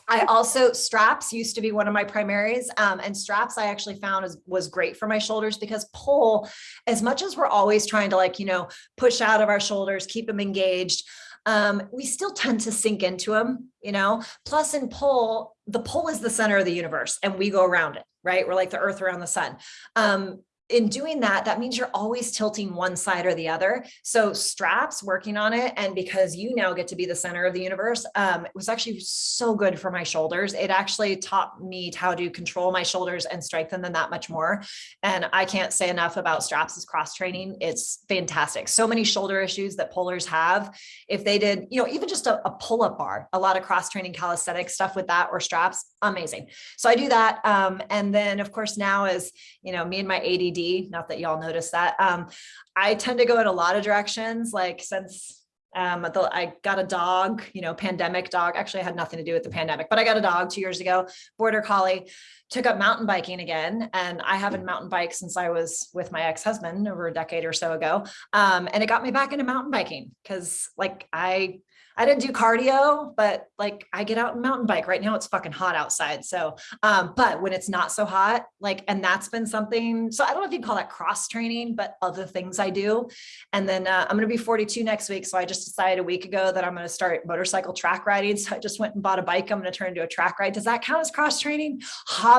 I also straps used to be one of my primaries. Um, and straps I actually found is, was great for my shoulders because pull, as much as we're always trying to like, you know, push out of our shoulders, keep them engaged, um, we still tend to sink into them, you know, plus in pull, the pole is the center of the universe and we go around it, right? We're like the earth around the sun. Um, in doing that, that means you're always tilting one side or the other. So straps working on it. And because you now get to be the center of the universe, um, it was actually so good for my shoulders. It actually taught me how to control my shoulders and strengthen them that much more. And I can't say enough about straps as cross training. It's fantastic. So many shoulder issues that pullers have. If they did, you know, even just a, a pull-up bar, a lot of cross training calisthenic stuff with that or straps, amazing. So I do that. Um, and then of course now as, you know, me and my ADD, not that y'all notice that, um, I tend to go in a lot of directions, like since um, the, I got a dog, you know, pandemic dog. Actually, I had nothing to do with the pandemic, but I got a dog two years ago, border collie, took up mountain biking again. And I haven't mountain biked since I was with my ex-husband over a decade or so ago. Um, and it got me back into mountain biking because like I I didn't do cardio, but like I get out and mountain bike right now. It's fucking hot outside. So, um, but when it's not so hot, like, and that's been something, so I don't know if you call that cross training, but other things I do. And then uh, I'm going to be 42 next week. So I just decided a week ago that I'm going to start motorcycle track riding. So I just went and bought a bike. I'm going to turn into a track ride. Does that count as cross training?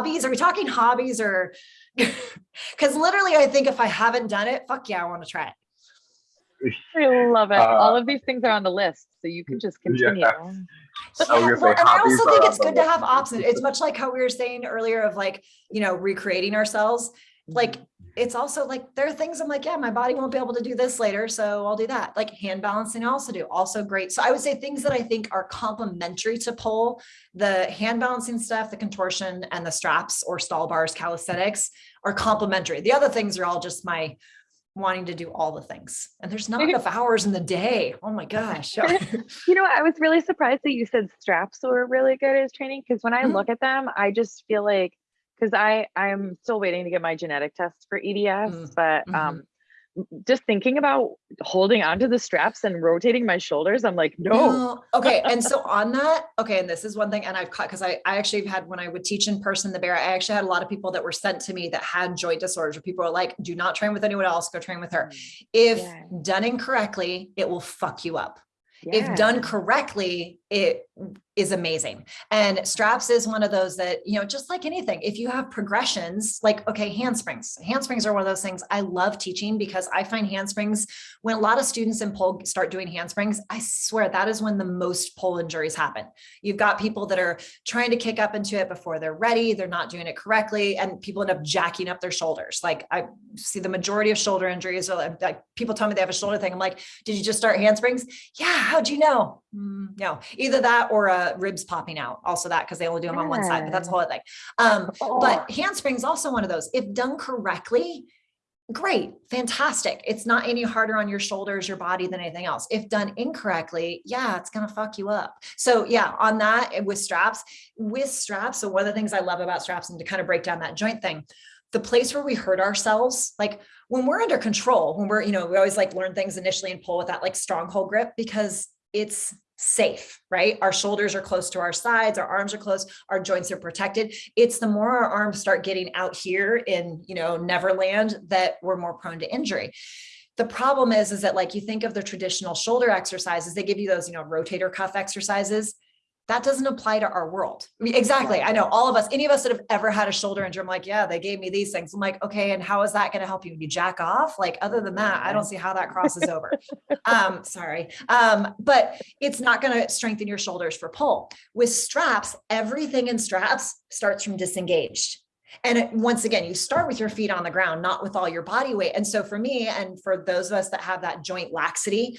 Hobbies? Are we talking hobbies or? [laughs] Because literally, I think if I haven't done it, fuck yeah, I want to try it. I love it. Uh, All of these things are on the list, so you can just continue. Yeah. I was Yeah, well, and I also think it's good to have options. It's much like how we were saying earlier of like, you know, recreating ourselves. Like, it's also like, there are things I'm like, yeah, my body won't be able to do this later. So I'll do that. Like hand balancing, I also do also great. So I would say things that I think are complementary to pull the hand balancing stuff, the contortion and the straps or stall bars, calisthenics are complementary. The other things are all just my wanting to do all the things. And there's not enough [laughs] hours in the day. Oh my gosh. [laughs] You know, I was really surprised that you said straps were really good as training because when I Mhm. look at them, I just feel like because I I'm still waiting to get my genetic test for EDS, Mm, but mhm. um, just thinking about holding onto the straps and rotating my shoulders, I'm like, no. No. Okay. And [laughs] so on that, okay, and this is one thing, and I've caught because I, I actually had when I would teach in person the bear, I actually had a lot of people that were sent to me that had joint disorders where people are like, do not train with anyone else, go train with her. If Yeah. done incorrectly, it will fuck you up. Yeah. If done correctly, it is amazing. And straps is one of those that, you know, just like anything, if you have progressions, like, okay, handsprings, handsprings are one of those things I love teaching because I find handsprings when a lot of students in pole start doing handsprings, I swear that is when the most pole injuries happen. You've got people that are trying to kick up into it before they're ready. They're not doing it correctly. And people end up jacking up their shoulders. Like I see the majority of shoulder injuries like, like people tell me they have a shoulder thing. I'm like, did you just start handsprings? Yeah. How'd you know? Mm, no, either that or uh, ribs popping out. Also that, because they only do them on one side, but that's a whole other thing. Um, but handsprings also one of those, if done correctly, great, fantastic. It's not any harder on your shoulders, your body than anything else. If done incorrectly, yeah, it's going to fuck you up. So yeah, on that eh, with straps, with straps. So one of the things I love about straps and to kind of break down that joint thing, the place where we hurt ourselves, like when we're under control, when we're, you know, we always like learn things initially and pull with that like stronghold grip because it's safe, right? Our shoulders are close to our sides, our arms are close, our joints are protected. It's the more our arms start getting out here in, you know, Neverland that we're more prone to injury. The problem is, is that like you think of the traditional shoulder exercises, they give you those, you know, rotator cuff exercises. That doesn't apply to our world. I mean, exactly. I know all of us, any of us that have ever had a shoulder injury, I'm like, yeah, they gave me these things. I'm like, okay, and how is that going to help you? When you jack off? Like, other than that, I don't see how that crosses over. [laughs] um, sorry. Um, but it's not going to strengthen your shoulders for pull. With straps, everything in straps starts from disengaged. And it, once again, you start with your feet on the ground, not with all your body weight. And so for me, and for those of us that have that joint laxity,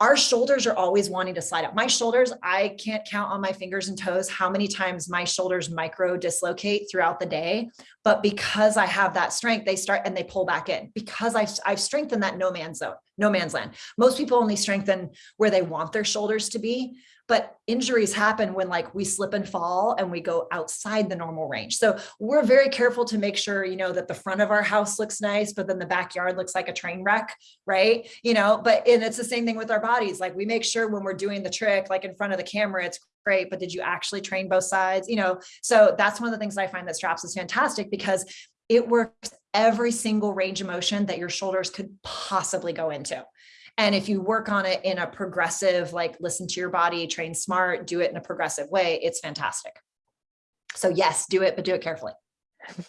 our shoulders are always wanting to slide up. My shoulders, I can't count on my fingers and toes how many times my shoulders micro dislocate throughout the day. But because I have that strength, they start and they pull back in because I've, I've strengthened that no man's zone, no man's land. Most people only strengthen where they want their shoulders to be but injuries happen when like we slip and fall and we go outside the normal range. So we're very careful to make sure, you know, that the front of our house looks nice, but then the backyard looks like a train wreck, right? You know, but and it's the same thing with our bodies. Like we make sure when we're doing the trick, like in front of the camera, it's great, but did you actually train both sides? You know, so that's one of the things that I find that straps is fantastic because it works every single range of motion that your shoulders could possibly go into. And if you work on it in a progressive, like listen to your body, train smart, do it in a progressive way, it's fantastic. So yes, do it, but do it carefully. [laughs]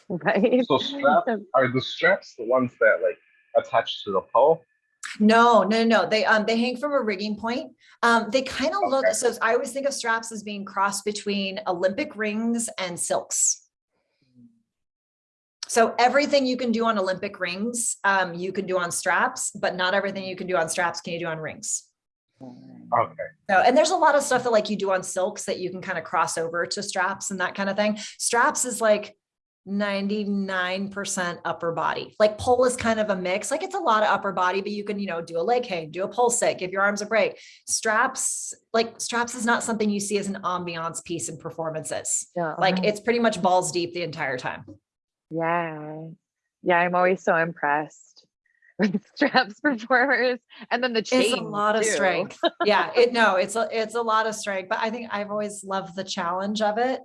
Right. So strap, are the straps the ones that like attach to the pole? No, no, no, they, um, they hang from a rigging point. Um, they kind of look, so I always think of straps as being crossed between Olympic rings and silks. So everything you can do on Olympic rings, um, you can do on straps, but not everything you can do on straps can you do on rings. Okay, So, and there's a lot of stuff that like you do on silks that you can kind of cross over to straps and that kind of thing. Straps is like 99% upper body. Like pole is kind of a mix. Like it's a lot of upper body, but you can, you know, do a leg hang, do a pole sit, give your arms a break. Straps, like straps is not something you see as an ambiance piece in performances. Yeah. Like it's pretty much balls deep the entire time. Yeah. Yeah, I'm always so impressed [laughs] with straps [laughs] performers and then the chain. It's a lot of strength. Yeah, it, no, it's a, it's a lot of strength, but I think I've always loved the challenge of it.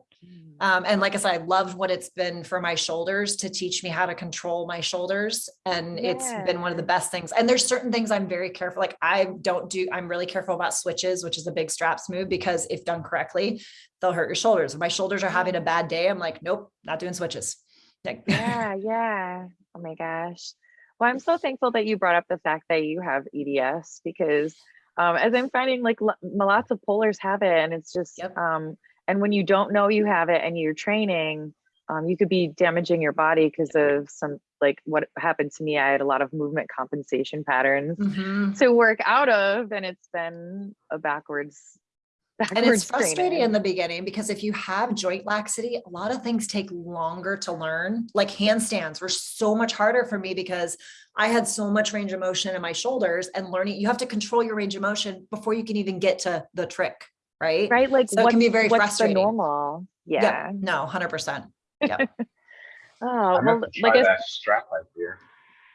Um, and like I said, I love what it's been for my shoulders to teach me how to control my shoulders. And it's been one of the best things. And there's certain things I'm very careful. Like I don't do, I'm really careful about switches, which is a big straps move because if done correctly, they'll hurt your shoulders. If my shoulders are having a bad day, I'm like, nope, not doing switches. [laughs] Yeah, yeah. Oh my gosh. Well, I'm so thankful that you brought up the fact that you have EDS because um, as I'm finding like lots of pullers have it and it's just Yep. um, and when you don't know you have it and you're training, um, you could be damaging your body because of some like what happened to me. I had a lot of movement compensation patterns Mhm. to work out of and it's been a backwards And it's frustrating training. in the beginning because if you have joint laxity, a lot of things take longer to learn. Like handstands were so much harder for me because I had so much range of motion in my shoulders and learning, you have to control your range of motion before you can even get to the trick, right? right like So it can be very what's frustrating. the normal Yep. yeah No, hundred percent. [laughs] Yeah. oh I'm well like I, that strap idea.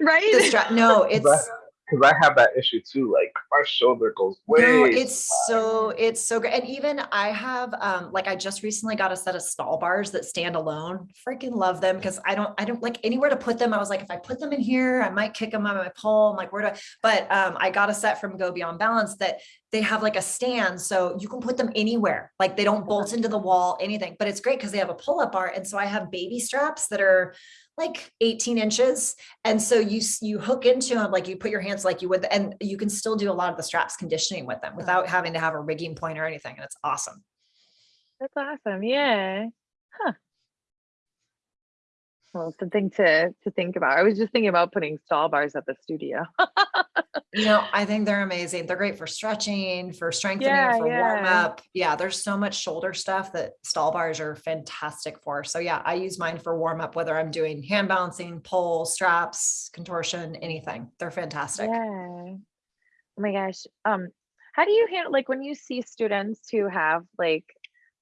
right The strap, no, it's, [laughs] I, 'cause I have that issue too. Like my shoulder goes way. No, it's so, it's so great. And even I have, um, like I just recently got a set of stall bars that stand alone. Freaking love them because I don't, I don't like anywhere to put them. I was like, if I put them in here, I might kick them on my pole. I'm like, where do I, but, um, I got a set from Go Beyond Balance that they have like a stand. So you can put them anywhere. Like they don't bolt into the wall, anything, but it's great because they have a pull up bar. And so I have baby straps that are like 18 inches. And so you, you hook into them, like you put your hands like you would, and you can still do a lot of the straps conditioning with them without having to have a rigging point or anything. And it's awesome. that's awesome yeah huh well something to to think about i was just thinking about putting stall bars at the studio [laughs] You know, I think they're amazing. They're great for stretching, for strengthening, Yeah, for warm up. Yeah, there's so much shoulder stuff that stall bars are fantastic for. So yeah, I use mine for warm up, whether I'm doing hand balancing, pull, straps, contortion, anything. They're fantastic. yeah oh my gosh um how do you handle like when you see students who have like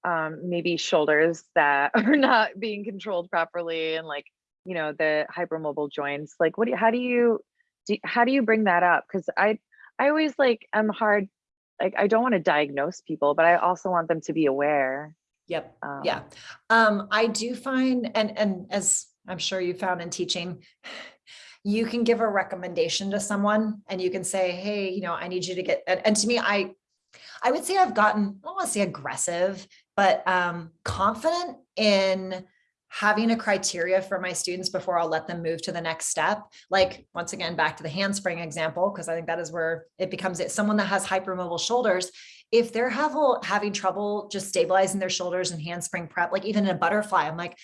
um maybe shoulders that [laughs] are not being controlled properly and like you know the hypermobile joints like what do you how do you do, how do you bring that up because i i always like i'm hard like i don't want to diagnose people but i also want them to be aware Yep. um, Yeah. Um, I do find, and, and as I'm sure you found in teaching, [sighs] you can give a recommendation to someone and you can say, Hey, you know, I need you to get, and, and to me, I, I would say I've gotten, I don't want to say aggressive, but, um, confident in having a criteria for my students before I'll let them move to the next step. Like, once again, back to the handspring example, because I think that is where it becomes it. Someone that has hypermobile shoulders, if they're have, having trouble just stabilizing their shoulders and handspring prep, like even in a butterfly, I'm like,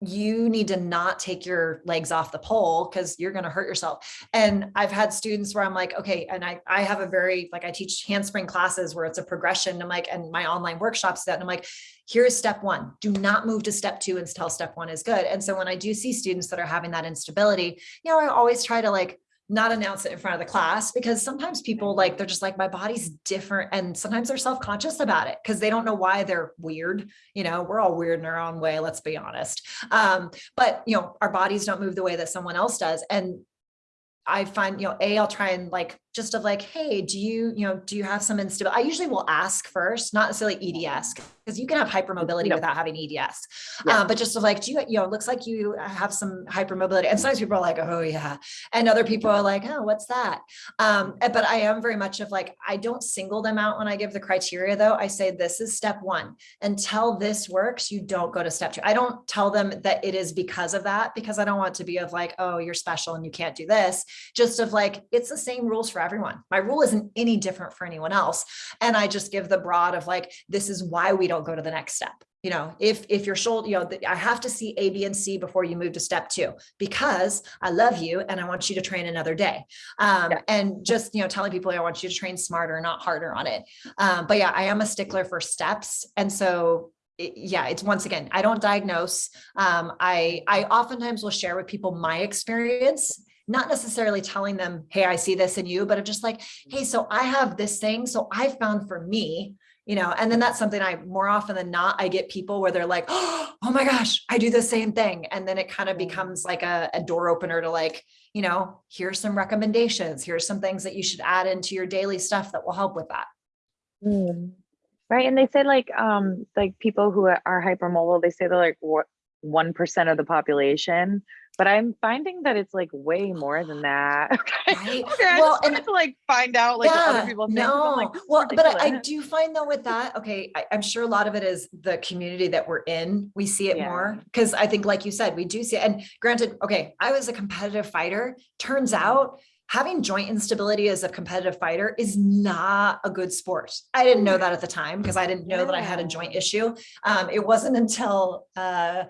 you need to not take your legs off the pole because you're going to hurt yourself. And I've had students where I'm like, okay, and I, I have a very, like I teach handspring classes where it's a progression. I'm like, and my online workshops that and I'm like, here's step one, do not move to step two until step one is good. And so when I do see students that are having that instability, you know, I always try to like not announce it in front of the class because sometimes people like they're just like my body's different and sometimes they're self-conscious about it because they don't know why they're weird you know? We're all weird in our own way let's be honest. Um but you know our bodies don't move the way that someone else does and I find, you know, A, I'll try and like, just of like, hey, do you, you know, do you have some instability? I usually will ask first, not necessarily EDS, because you can have hypermobility No. without having EDS. Yeah. Uh, but just of like, do you, you know, it looks like you have some hypermobility. And sometimes people are like, oh yeah. And other people are like, oh, what's that? Um, but I am very much of like, I don't single them out when I give the criteria though. I say, this is step one. Until this works, you don't go to step two. I don't tell them that it is because of that, because I don't want to be of like, oh, you're special and you can't do this just of like, it's the same rules for everyone. My rule isn't any different for anyone else. And I just give the broad of like, this is why we don't go to the next step. You know, if, if your shoulder, you know, I have to see A, B, and C before you move to step two, because I love you and I want you to train another day. Um, Yeah. and just, you know, telling people I want you to train smarter, not harder on it. Um, but yeah, I am a stickler for steps. And so yeah, it's once again, I don't diagnose. Um, I, I oftentimes will share with people my experience not necessarily telling them, hey, I see this in you, but I'm just like, hey, so I have this thing. So I found for me, you know, and then that's something I more often than not, I get people where they're like, [gasps] oh my gosh, I do the same thing. And then it kind of becomes like a, a door opener to like, you know, here's some recommendations. Here's some things that you should add into your daily stuff that will help with that. Mm. Right. And they say like um like people who are hypermobile, they say they're like what one percent of the population. But I'm finding that it's like way more than that. Okay. [laughs] Right? Okay, I Well, just wanted and- to like find out like what other people think. No, like, well, but I, I do find though with that, okay, I, I'm sure a lot of it is the community that we're in. We see it Yeah. more because I think, like you said, we do see it. And granted, okay, I was a competitive fighter. Turns out having joint instability as a competitive fighter is not a good sport. I didn't know that at the time because I didn't know that I had a joint issue. Um, it wasn't until, uh,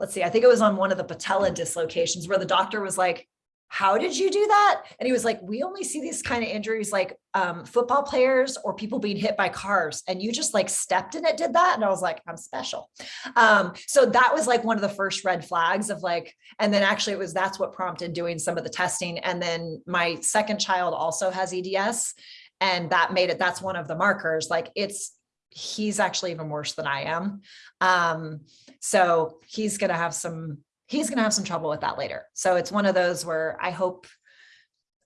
let's see, I think it was on one of the patella dislocations where the doctor was like, how did you do that? And he was like, we only see these kind of injuries like um, football players or people being hit by cars. And you just like stepped in it, did that. And I was like, I'm special. Um, so that was like one of the first red flags of like, and then actually it was, that's what prompted doing some of the testing. And then my second child also has EDS and that made it, that's one of the markers. Like it's, he's actually even worse than I am. Um, so he's going to have some, he's going to have some trouble with that later. So it's one of those where I hope,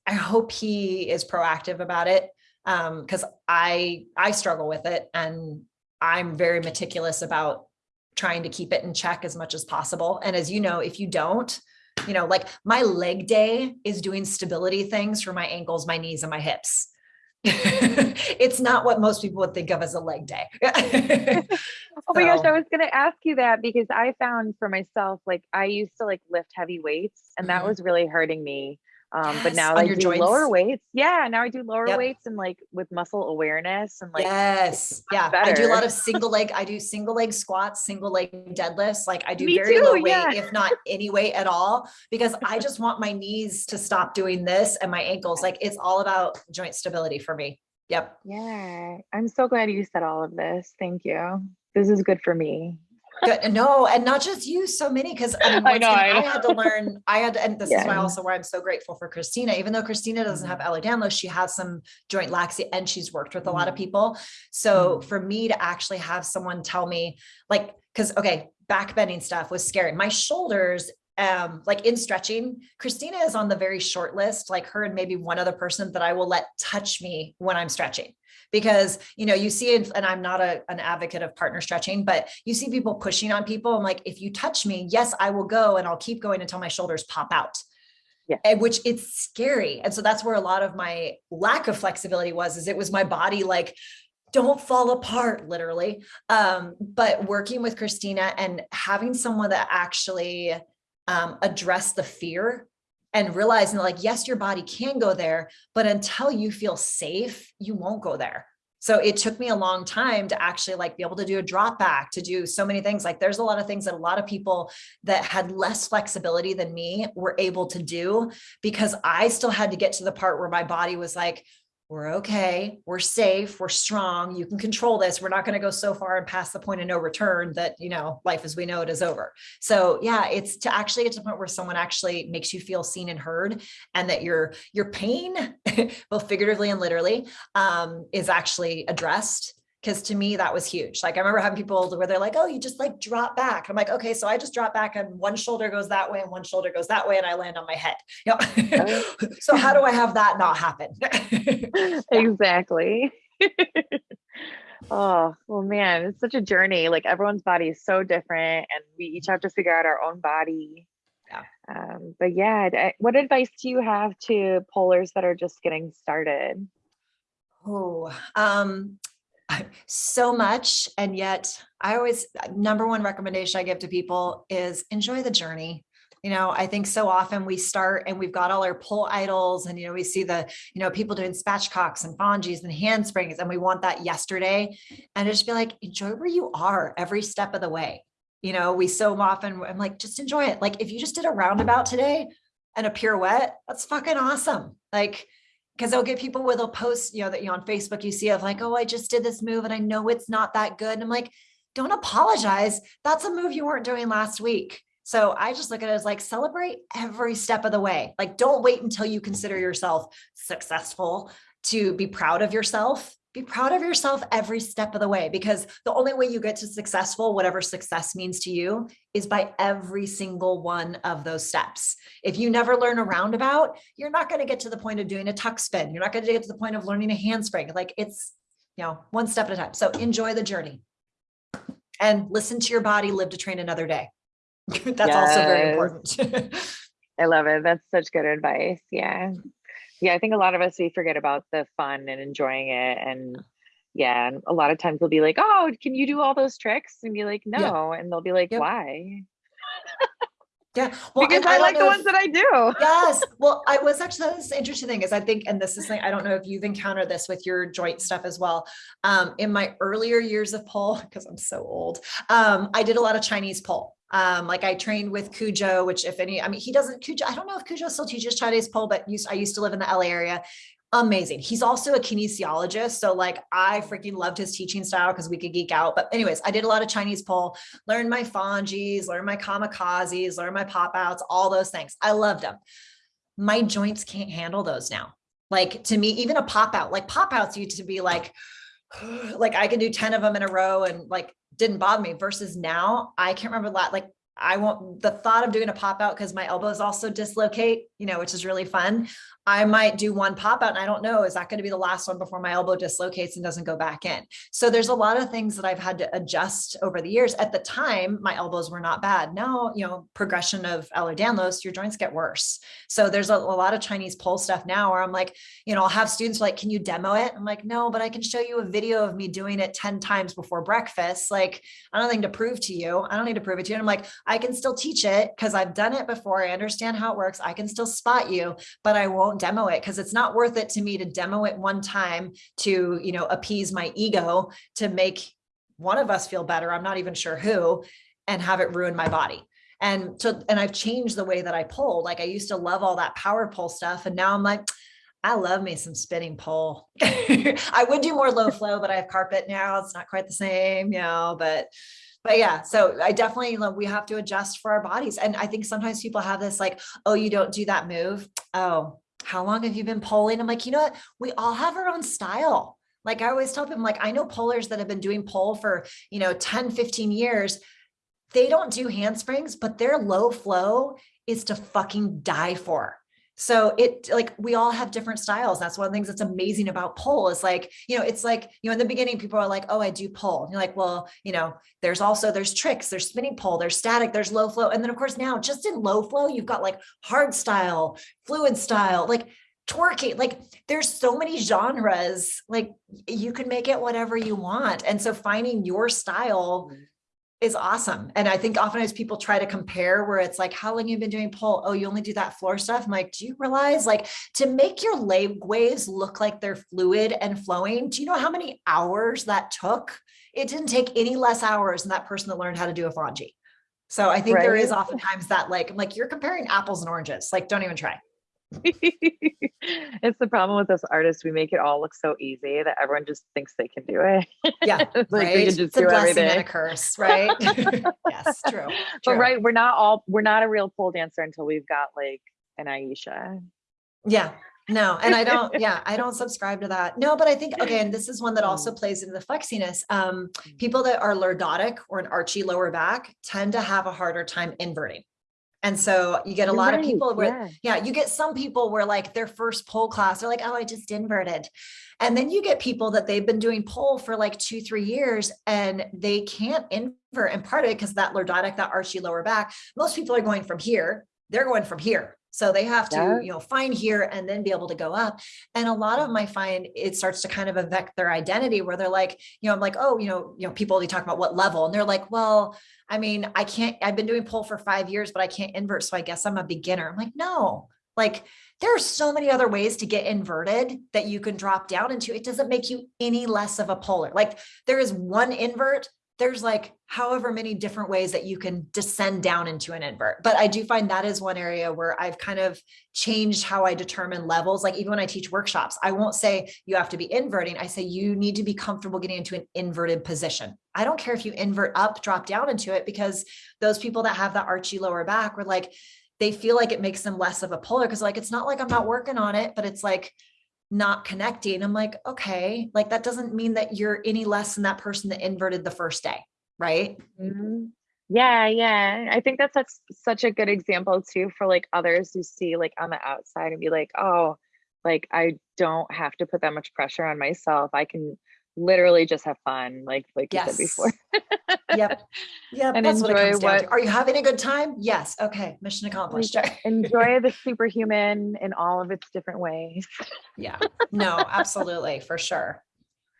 I hope he is proactive about it. Um, cause I, I struggle with it and I'm very meticulous about trying to keep it in check as much as possible. And as you know, if you don't, you know, like my leg day is doing stability things for my ankles, my knees and my hips. It's not what most people would think of as a leg day. [laughs] Oh my gosh, I was gonna ask you that because I found for myself, like I used to like lift heavy weights and that Mhm. was really hurting me. Um, but now I your do lower weights. Yeah, now I do lower Yep. weights and like with muscle awareness and like yes. Yeah. I do a lot of single leg. I do single leg squats, single leg deadlifts. Like I do Me very too, low weight, if not any weight at all, because I just want my knees to stop doing this and my ankles. Like it's all about joint stability for me. Yep. yeah. I'm so glad you said all of this. Thank you. This is good for me. No, and not just you, so many, because [laughs] I, mean, I know, I I, had to learn, [laughs] I had, to, and this is why also why I'm so grateful for Christina, even though Christina doesn't have Ehlers-Danlos, she has some joint laxity and she's worked with a lot of Mm. people. So Mm. for me to actually have someone tell me like, cause okay, back bending stuff was scary. My shoulders, um, like in stretching, Christina is on the very short list, like her and maybe one other person that I will let touch me when I'm stretching. Because you know you see and i'm not a, an advocate of partner stretching but you see people pushing on people i'm like if you touch me yes i will go and i'll keep going until my shoulders pop out. Yeah. and which it's scary. And so that's where a lot of my lack of flexibility was is it was my body like don't fall apart literally. Um but working with christina and having someone that actually um address the fear and realizing like yes your body can go there but until you feel safe you won't go there So it took me a long time to actually like be able to do a drop back, to do so many things. Like there's a lot of things that a lot of people that had less flexibility than me were able to do because I still had to get to the part where my body was like, we're okay, we're safe, we're strong, you can control this. We're not going to go so far and past the point of no return that, you know, life as we know it is over. So yeah, it's to actually get to the point where someone actually makes you feel seen and heard and that your, your pain, [laughs] both figuratively and literally, um, is actually addressed because to me that was huge. Like i remember having people where they're like oh you just like drop back. I'm like okay so i just drop back and one shoulder goes that way and one shoulder goes that way and i land on my head. Yep. [laughs] So how do i have that not happen? [laughs] Exactly. [laughs] Oh well man it's such a journey. Like everyone's body is so different and we each have to figure out our own body. Yeah. Um, but yeah what advice do you have to polars that are just getting started? Oh, um, so much. And yet I always, uh, number one recommendation I give to people is enjoy the journey. You know, I think so often we start and we've got all our pull idols and, you know, we see the, you know, people doing spatchcocks and fongies and handsprings and we want that yesterday and just be like, enjoy where you are every step of the way. You know, we so often, I'm like, just enjoy it. Like if you just did a roundabout today and a pirouette, that's fucking awesome. Like, because they'll get people where they'll post, you know, that you know, on Facebook, you see of like, oh, I just did this move and I know it's not that good. And I'm like, don't apologize. That's a move you weren't doing last week. So I just look at it as like celebrate every step of the way. Like don't wait until you consider yourself successful to be proud of yourself be proud of yourself every step of the way because the only way you get to successful, whatever success means to you, is by every single one of those steps. If you never learn a roundabout, you're not going to get to the point of doing a tuck spin. You're not going to get to the point of learning a handspring. Like it's, you know, one step at a time. So enjoy the journey and listen to your body, live to train another day. [laughs] That's yes. also very important. [laughs] I love it. That's such good advice. Yeah yeah i think a lot of us we forget about the fun and enjoying it and yeah and a lot of times we'll be like oh can you do all those tricks? and be like no yeah. and they'll be like yep. why? Yeah [laughs] well because i, I like the ones that i do. Yes [laughs] well i was actually this interesting thing is i think and this is thing i don't know if you've encountered this with your joint stuff as well um in my earlier years of pole [laughs] because i'm so old um i did a lot of chinese pole um, like I trained with Cujo, which if any, I mean, he doesn't, Cujo, I don't know if Cujo still teaches Chinese pole, but used, I used to live in the LA area. Amazing. He's also a kinesiologist. So like I freaking loved his teaching style because we could geek out. But anyways, I did a lot of Chinese pole, learned my fongies, learned my kamikazes, learned my pop outs, all those things. I loved them. My joints can't handle those now. Like to me, even a pop out, like pop outs used to be like, [sighs] like I can do 10 of them in a row and like didn't bother me versus now I can't remember that like I want the thought of doing a pop out because my elbows also dislocate, you know, which is really fun. I might do one pop out and I don't know, is that going to be the last one before my elbow dislocates and doesn't go back in? So there's a lot of things that I've had to adjust over the years. At the time, my elbows were not bad. Now, you know, progression of Ehlers-Danlos, your joints get worse. So there's a, a, lot of Chinese pole stuff now where I'm like, you know, I'll have students like, can you demo it? I'm like, no, but I can show you a video of me doing it 10 times before breakfast. Like, I don't think to prove to you. I don't need to prove it to you. And I'm like, I can still teach it because I've done it before. I understand how it works. I can still spot you, but I won't demo it because it's not worth it to me to demo it one time to, you know, appease my ego to make one of us feel better. I'm not even sure who and have it ruin my body. And so, and I've changed the way that I pull. Like I used to love all that power pull stuff. And now I'm like, I love me some spinning pole. [laughs] I would do more low [laughs] flow, but I have carpet now. It's not quite the same, you know, but but yeah, so I definitely, love, we have to adjust for our bodies. And I think sometimes people have this like, oh, you don't do that move. Oh, how long have you been polling? I'm like, you know what? We all have our own style. Like I always tell them, like, I know polars that have been doing pole for, you know, 10, 15 years. They don't do handsprings, but their low flow is to fucking die for. So it like we all have different styles. That's one of the things that's amazing about pole is like, you know, it's like, you know, in the beginning, people are like, oh, I do pole. And you're like, well, you know, there's also there's tricks, there's spinning pole, there's static, there's low flow. And then of course, now just in low flow, you've got like hard style, fluid style, like twerking like there's so many genres like you can make it whatever you want and so finding your style mm-hmm. Is awesome. And I think oftentimes people try to compare where it's like, how long you've been doing pole? Oh, you only do that floor stuff. I'm like, do you realize like to make your leg waves look like they're fluid and flowing? Do you know how many hours that took? It didn't take any less hours than that person that learned how to do a fonji. So I think there is oftentimes that like, I'm like you're comparing apples and oranges. Like, don't even try. [laughs] it's the problem with us artists. We make it all look so easy that everyone just thinks they can do it. Yeah, [laughs] like right. we can just it's a do blessing and a everything. curse, right? [laughs] yes, true. But right, we're not all we're not a real pole dancer until we've got like an Ayesha. Yeah, no, and I don't, yeah, I don't subscribe to that. No, but I think, okay, and this is one that also Mm. plays into the flexiness. Um, people that are lordotic or an archy lower back tend to have a harder time inverting. And so you get a You're lot of people where, yeah. yeah, you get some people where like their first pole class, they're like, oh, I just inverted. And then you get people that they've been doing pole for like two, three years and they can't invert. And part of it, because that lordotic, that archy lower back, most people are going from here, they're going from here. So they have to, Yeah. you know, find here and then be able to go up. And a lot of my find it starts to kind of affect their identity where they're like, you know, I'm like, oh, you know, you know, people they talk about what level and they're like, well, I mean, I can't, I've been doing pole for five years, but I can't invert. So I guess I'm a beginner. I'm like, no, like there are so many other ways to get inverted that you can drop down into. It doesn't make you any less of a polar. Like there is one invert. There's like however many different ways that you can descend down into an invert. But I do find that is one area where I've kind of changed how I determine levels. Like even when I teach workshops, I won't say you have to be inverting. I say you need to be comfortable getting into an inverted position. I don't care if you invert up, drop down into it because those people that have that archy lower back were like, they feel like it makes them less of a polar because like it's not like I'm not working on it, but it's like not connecting. I'm like, okay, like that doesn't mean that you're any less than that person that inverted the first day, right? Mhm. Yeah, yeah. I think that's such such a good example too for like others who see like on the outside and be like, oh, like I don't have to put that much pressure on myself. I can literally just have fun, like like you said before. Yep. [laughs] Yep. And that's what it enjoy comes down to. what- Are you having a good time? Yes. Okay. Mission accomplished. [laughs] Enjoy the superhuman in all of its different ways. yeah. No, absolutely. For sure.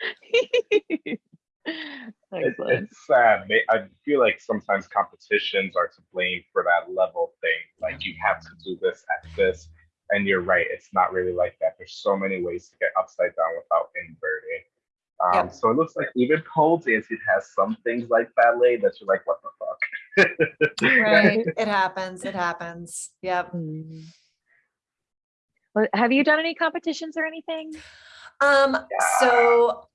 [laughs] It- it's sad. They- I feel like sometimes competitions are to blame for that level thing. Like you have to do this at this. And you're right, it's not really like that. There's so many ways to get upside down without inverting. Um, Yep. So it looks like even pole dance, it has some things like ballet that you're like, what the fuck? Right. [laughs] it happens. It happens. Yep. Mm. Well, have you done any competitions or anything? Um, so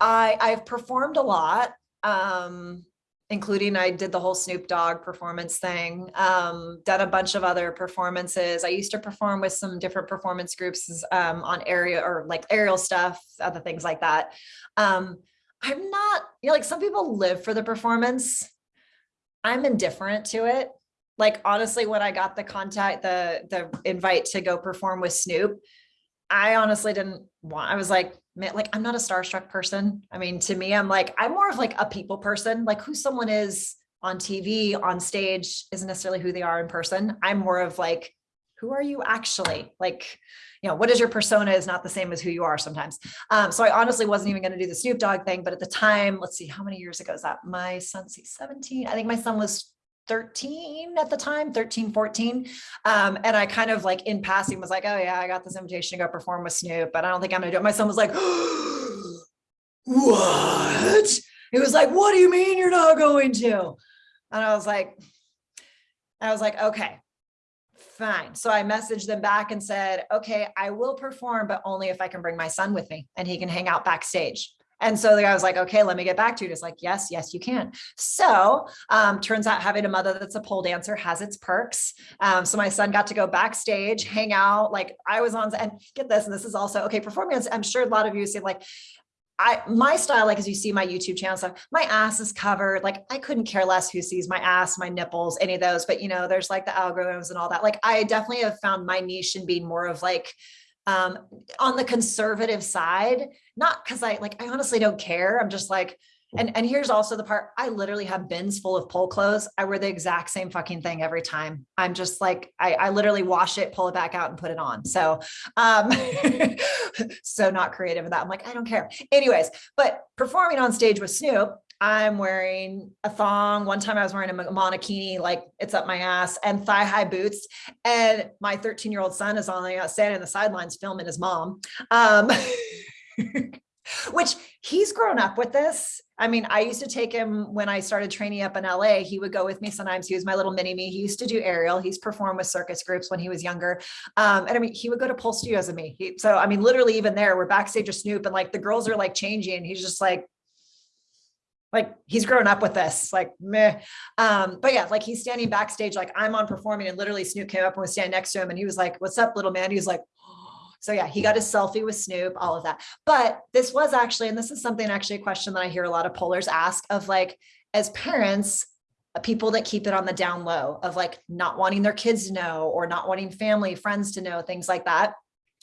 I I've performed a lot. Um, including I did the whole Snoop Dogg performance thing. Um, done a bunch of other performances. I used to perform with some different performance groups um on area or like aerial stuff, other things like that. Um, I'm not, you know, like some people live for the performance. I'm indifferent to it. Like honestly, when I got the contact, the the invite to go perform with Snoop, I honestly didn't want, I was like, like, I'm not a starstruck person. I mean, to me, I'm like, I'm more of like a people person, like who someone is on TV, on stage isn't necessarily who they are in person. I'm more of like, who are you actually? Like, you know, what is your persona is not the same as who you are sometimes. Um, so I honestly wasn't even going to do the Snoop Dogg thing, but at the time, let's see, how many years ago is that? My son, son's 17. I think my son was 13 at the time, 13, 14. Um, and I kind of like in passing was like, oh yeah, I got this invitation to go perform with Snoop, but I don't think I'm gonna do it. My son was like, [gasps] what? He was like, what do you mean you're not going to? And I was like, I was like, okay, fine. So I messaged them back and said, okay, I will perform, but only if I can bring my son with me and he can hang out backstage. And so the guy was like, okay, let me get back to you. It's like, yes, yes, you can. So um, turns out having a mother that's a pole dancer has its perks. Um, so my son got to go backstage, hang out. Like I was on, and get this, and this is also, okay, performance. I'm sure a lot of you see like, I, my style, like as you see my YouTube channel stuff, my ass is covered. Like I couldn't care less who sees my ass, my nipples, any of those, but you know, there's like the algorithms and all that. Like I definitely have found my niche in being more of like, um, on the conservative side, not because I like, I honestly don't care. I'm just like, and, and here's also the part, I literally have bins full of pole clothes. I wear the exact same fucking thing every time. I'm just like, I, I literally wash it, pull it back out and put it on. So, um, [laughs] so not creative with that. I'm like, I don't care. Anyways, but performing on stage with Snoop, I'm wearing a thong. One time I was wearing a monokini, like it's up my ass and thigh high boots. And my 13 year old son is on the standing on the sidelines filming his mom. Um, [laughs] which he's grown up with this. I mean, I used to take him when I started training up in LA. He would go with me sometimes. He was my little mini me. He used to do aerial. He's performed with circus groups when he was younger. Um, and I mean, he would go to Pole Studios with me. He, so, I mean, literally even there, we're backstage with Snoop and like the girls are like changing. He's just like, like he's grown up with this like meh. um but yeah like he's standing backstage like i'm on performing and literally snoop came up and was standing next to him and he was like what's up little man he was like [gasps] so yeah, he got his selfie with Snoop, all of that. But this was actually, and this is something actually a question that I hear a lot of pollers ask of like, as parents, uh, people that keep it on the down low of like not wanting their kids to know or not wanting family, friends to know, things like that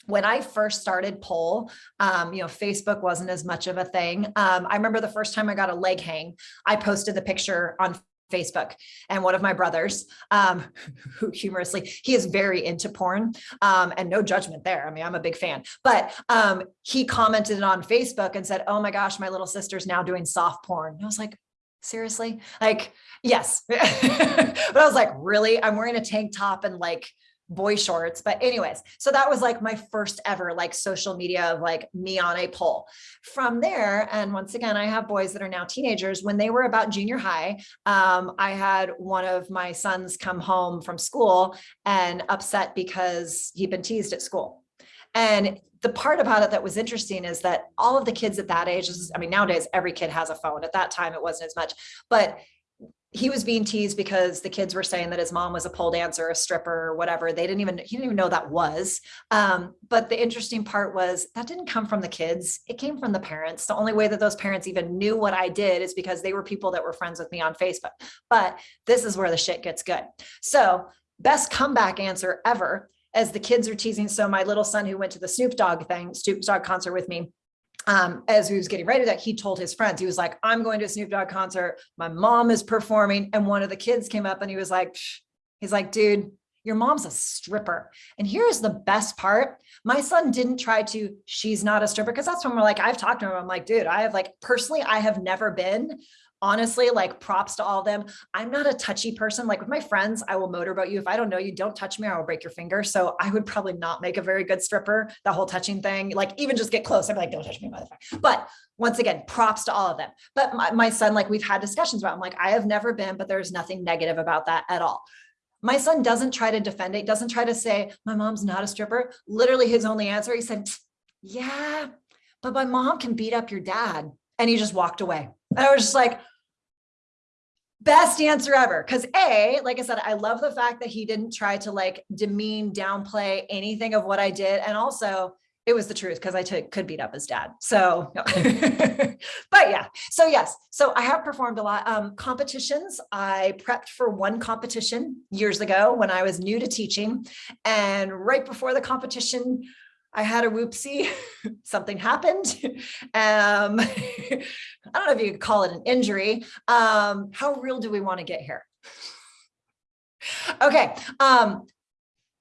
when I first started pole, um, you know, Facebook wasn't as much of a thing. Um, I remember the first time I got a leg hang, I posted the picture on Facebook and one of my brothers, um, [laughs] who humorously, he is very into porn um, and no judgment there. I mean, I'm a big fan, but um, he commented on Facebook and said, oh my gosh, my little sister's now doing soft porn. And I was like, seriously? Like, yes. [laughs] but I was like, really? I'm wearing a tank top and like boy shorts. But anyways, so that was like my first ever like social media of like me on a pole. From there, and once again, I have boys that are now teenagers. When they were about junior high, um, I had one of my sons come home from school and upset because he'd been teased at school. And the part about it that was interesting is that all of the kids at that age, I mean, nowadays every kid has a phone. At that time, it wasn't as much, but he was being teased because the kids were saying that his mom was a pole dancer, a stripper, or whatever. They didn't even, he didn't even know that was. Um, but the interesting part was that didn't come from the kids. It came from the parents. The only way that those parents even knew what I did is because they were people that were friends with me on Facebook. But this is where the shit gets good. So best comeback answer ever as the kids are teasing. So my little son who went to the Snoop Dogg thing, Snoop Dogg concert with me, um, as he was getting ready to that, he told his friends, he was like, I'm going to a Snoop Dogg concert. My mom is performing. And one of the kids came up and he was like, Psh. he's like, dude, your mom's a stripper. And here's the best part. My son didn't try to, she's not a stripper. Cause that's when we're like, I've talked to him. I'm like, dude, I have like, personally, I have never been honestly, like props to all of them. I'm not a touchy person. Like with my friends, I will motorboat you. If I don't know you, don't touch me or I will break your finger. So I would probably not make a very good stripper, the whole touching thing, like even just get close. I'm like, don't touch me, motherfucker. But once again, props to all of them. But my, my son, like we've had discussions about, I'm like, I have never been, but there's nothing negative about that at all. My son doesn't try to defend it, doesn't try to say, my mom's not a stripper. Literally his only answer, he said, yeah, but my mom can beat up your dad. And he just walked away. And I was just like, best answer ever. Cause A, like I said, I love the fact that he didn't try to like demean, downplay anything of what I did. And also it was the truth because I could beat up his dad. So, no. [laughs] but yeah, so yes, so I have performed a lot. Um, competitions, I prepped for one competition years ago when I was new to teaching. And right before the competition, I had a whoopsie, [laughs] something happened. [laughs] Um, [laughs] I don't know if you could call it an injury. Um, how real do we want to get here? Okay, um,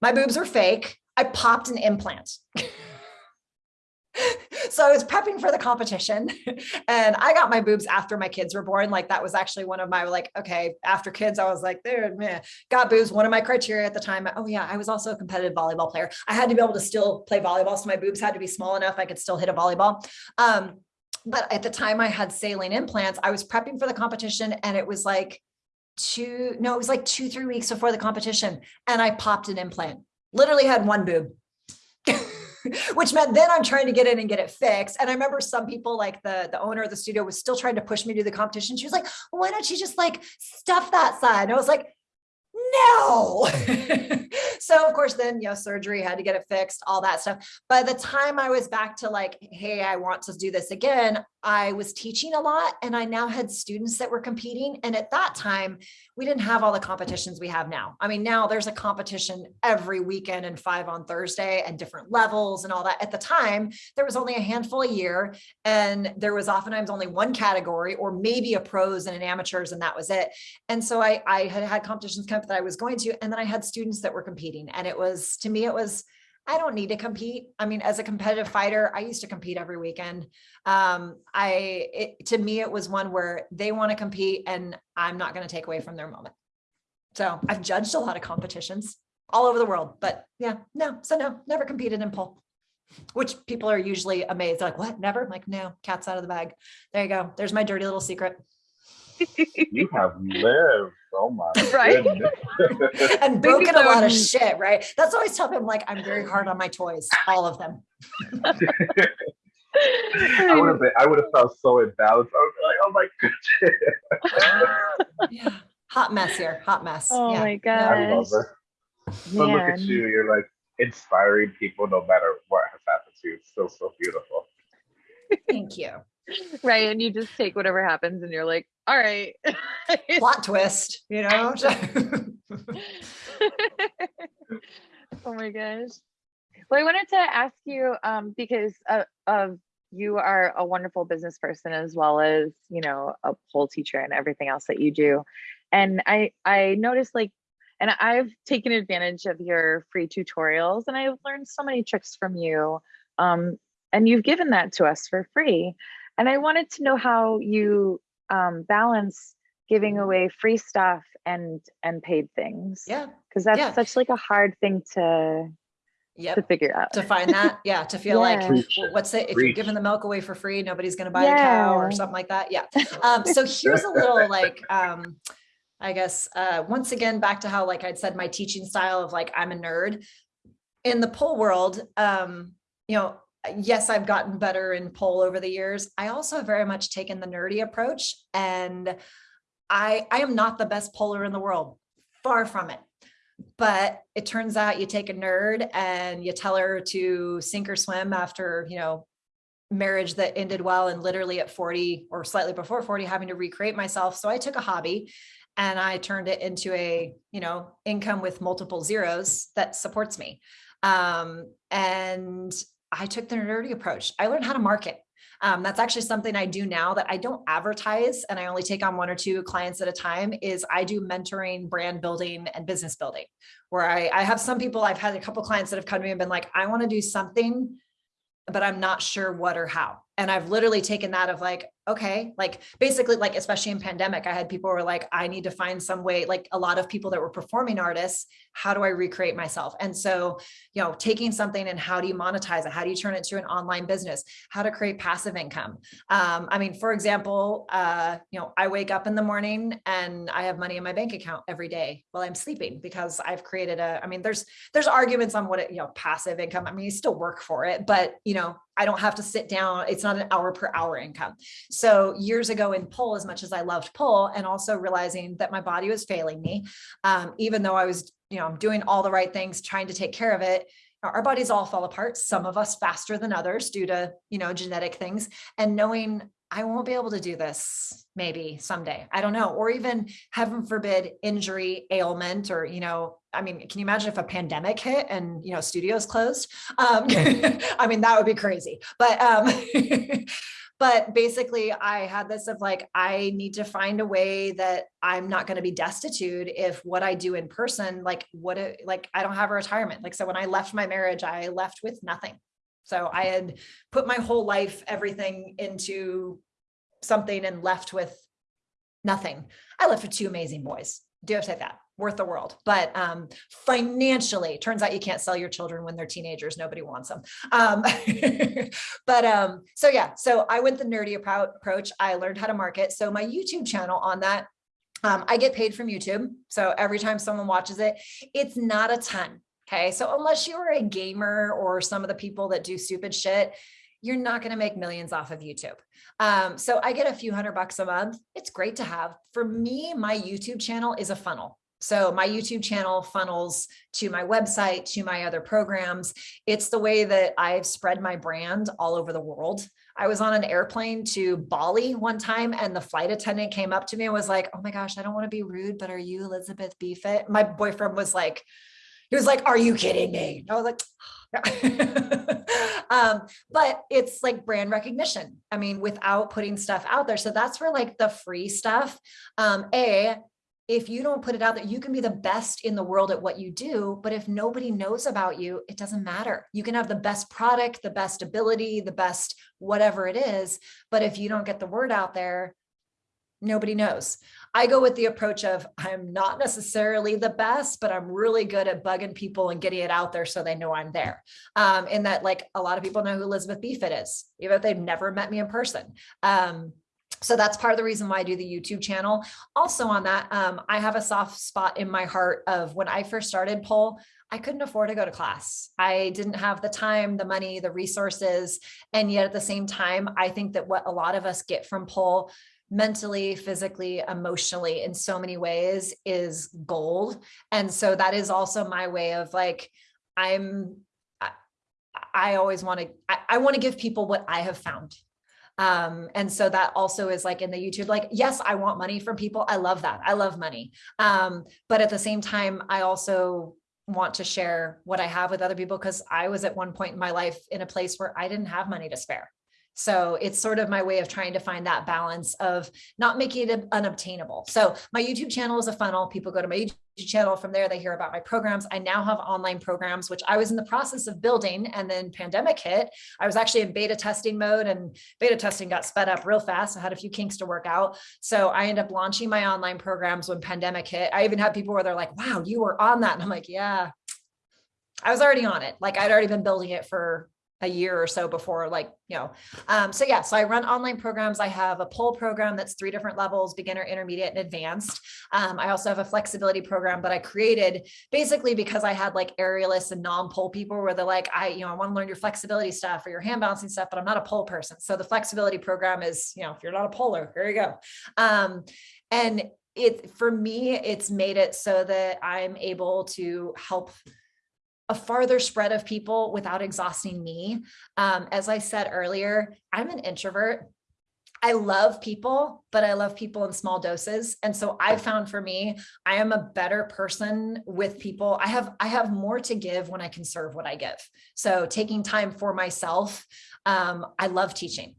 my boobs are fake. I popped an implant. [laughs] so I was prepping for the competition [laughs] and I got my boobs after my kids were born. Like that was actually one of my like, okay, after kids, I was like, there, man, got boobs. One of my criteria at the time. Oh yeah, I was also a competitive volleyball player. I had to be able to still play volleyball. So my boobs had to be small enough. I could still hit a volleyball. Um, but at the time I had saline implants, I was prepping for the competition and it was like two, no, it was like two, three weeks before the competition. And I popped an implant, literally had one boob. [laughs] [laughs] which meant then I'm trying to get in and get it fixed. And I remember some people like the, the owner of the studio was still trying to push me to the competition. She was like, why don't you just like stuff that side? And I was like, no. [laughs] so of course, then, you know, surgery had to get it fixed, all that stuff. By the time I was back to like, hey, I want to do this again, I was teaching a lot and I now had students that were competing. And at that time, we didn't have all the competitions we have now. I mean, now there's a competition every weekend and five on Thursday and different levels and all that. At the time, there was only a handful a year and there was oftentimes only one category or maybe a pros and an amateurs and that was it. And so I, I had had competitions come that I was going to, and then I had students that were competing and it was, to me, it was, I don't need to compete. I mean, as a competitive fighter, I used to compete every weekend. Um, I, it, to me, it was one where they want to compete and I'm not going to take away from their moment. So I've judged a lot of competitions all over the world, but yeah, no, so no, never competed in pole, which people are usually amazed. They're like, what? Never? I'm like, no, cat's out of the bag. There you go. There's my dirty little secret. You have lived. Oh my [laughs] Right? and [laughs] broken a lot of shit, right? That's always tell them like I'm very hard on my toys, all of them. [laughs] I would have been, I would have felt so imbalanced. I would be like, oh my goodness. [gasps] Yeah. Hot mess here, hot mess. Oh yeah. my god. I love gosh. it. But look at you, you're like inspiring people no matter what has happened to you. It's still so beautiful. Thank you. Right. And you just take whatever happens and you're like, all right. [laughs] Plot twist, you know? [laughs] [laughs] oh my gosh. Well, I wanted to ask you um, because uh, of you are a wonderful business person as well as you know a pole teacher and everything else that you do, and I I noticed like, and I've taken advantage of your free tutorials and I've learned so many tricks from you, um, and you've given that to us for free, and I wanted to know how you um, balance giving away free stuff and and paid things yeah, because that's Yeah. such like a hard thing to yeah, to figure out. To find that, yeah, to feel like, Preach. What's it, if you're giving the milk away for free, nobody's gonna buy a cow or something like that, yeah. [laughs] Um, so here's a little like, [laughs] um, I guess, uh, once again, back to how, like I'd said, my teaching style of like, I'm a nerd. In the pole world, um, you know, yes, I've gotten better in pole over the years. I also have very much taken the nerdy approach and I, I am not the best poler in the world, far from it. But it turns out you take a nerd and you tell her to sink or swim after, you know, marriage that ended well and literally at 40 or slightly before 40 having to recreate myself. So I took a hobby and I turned it into a, you know, income with multiple zeros that supports me. Um, and I took the nerdy approach. I learned how to market. Um, that's actually something I do now that I don't advertise and I only take on one or two clients at a time is I do mentoring, brand building and business building where I, I have some people, I've had a couple clients that have come to me and been like, I want to do something, but I'm not sure what or how. And I've literally taken that of like, okay, like basically like, especially in pandemic, I had people were like, I need to find some way, like a lot of people that were performing artists, how do I recreate myself? And so, you know, taking something and how do you monetize it? How do you turn it to an online business? How to create passive income? Um, I mean, for example, uh, you know, I wake up in the morning and I have money in my bank account every day while I'm sleeping because I've created a, I mean, there's, there's arguments on what it, you know, passive income. I mean, you still work for it, but you know, I don't have to sit down. It's not an hour per hour income. So years ago in pole, as much as I loved pole and also realizing that my body was failing me, um, even though I was, you know, I'm doing all the right things, trying to take care of it, our bodies all fall apart. Some of us faster than others due to, you know, genetic things and knowing I won't be able to do this maybe someday. I don't know. Or even heaven forbid injury, ailment, or, you know, I mean, can you imagine if a pandemic hit and, you know, studios closed? Um, [laughs] [laughs] I mean, that would be crazy. But, um, [laughs] but basically I had this of like, I need to find a way that I'm not going to be destitute if what I do in person, like what, it, like I don't have a retirement. Like, so when I left my marriage, I left with nothing. So I had put my whole life, everything into something and left with nothing. I left with two amazing boys. Do to say that worth the world, but um, financially turns out you can't sell your children when they're teenagers. Nobody wants them. Um, [laughs] but um, so yeah, so I went the nerdy approach. I learned how to market. So my YouTube channel on that, um, I get paid from YouTube. So every time someone watches it, it's not a ton. Okay. So unless you are a gamer or some of the people that do stupid shit, you're not going to make millions off of YouTube. Um, so I get a few hundred bucks a month. It's great to have. For me, my YouTube channel is a funnel. So my YouTube channel funnels to my website, to my other programs. It's the way that I've spread my brand all over the world. I was on an airplane to Bali one time and the flight attendant came up to me and was like, oh my gosh, I don't want to be rude, but are you Elizabeth BFit? My boyfriend was like, he was like, are you kidding me? I was like, [laughs] um, but it's like brand recognition. I mean, without putting stuff out there. So that's where like the free stuff, um, A, if you don't put it out there, you can be the best in the world at what you do. But if nobody knows about you, it doesn't matter. You can have the best product, the best ability, the best whatever it is. But if you don't get the word out there, nobody knows. I go with the approach of I'm not necessarily the best, but I'm really good at bugging people and getting it out there so they know I'm there. Um, and that like a lot of people know who Elizabeth BFit is, even if they've never met me in person. Um, so that's part of the reason why I do the YouTube channel. Also on that, um, I have a soft spot in my heart of when I first started Pole, I couldn't afford to go to class. I didn't have the time, the money, the resources. And yet at the same time, I think that what a lot of us get from Pole mentally, physically, emotionally in so many ways is gold. And so that is also my way of like, I'm, I, I always want to, I, I want to give people what I have found um, and so that also is like in the YouTube, like, yes, I want money from people. I love that. I love money. Um, but at the same time, I also want to share what I have with other people because I was at one point in my life in a place where I didn't have money to spare. So it's sort of my way of trying to find that balance of not making it unobtainable. So my YouTube channel is a funnel. People go to my YouTube channel. From there, they hear about my programs. I now have online programs, which I was in the process of building and then pandemic hit. I was actually in beta testing mode and beta testing got sped up real fast. I had a few kinks to work out. So I ended up launching my online programs when pandemic hit. I even had people where they're like, wow, you were on that. And I'm like, yeah, I was already on it. Like I'd already been building it for a year or so before like you know um, so yeah so i run online programs. I have a pole program that's three different levels beginner intermediate and advanced. Um, i also have a flexibility program that i created basically because i had like aerialists and non-pole people where they're like i you know i want to learn your flexibility stuff or your hand balancing stuff but i'm not a pole person. So the flexibility program is you know if you're not a poler here you go. Um, and it for me it's made it so that i'm able to help a farther spread of people without exhausting me. Um, as I said earlier, I'm an introvert. I love people, but I love people in small doses. And so I found for me, I am a better person with people. I have I have more to give when I can serve what I give. So taking time for myself, um, I love teaching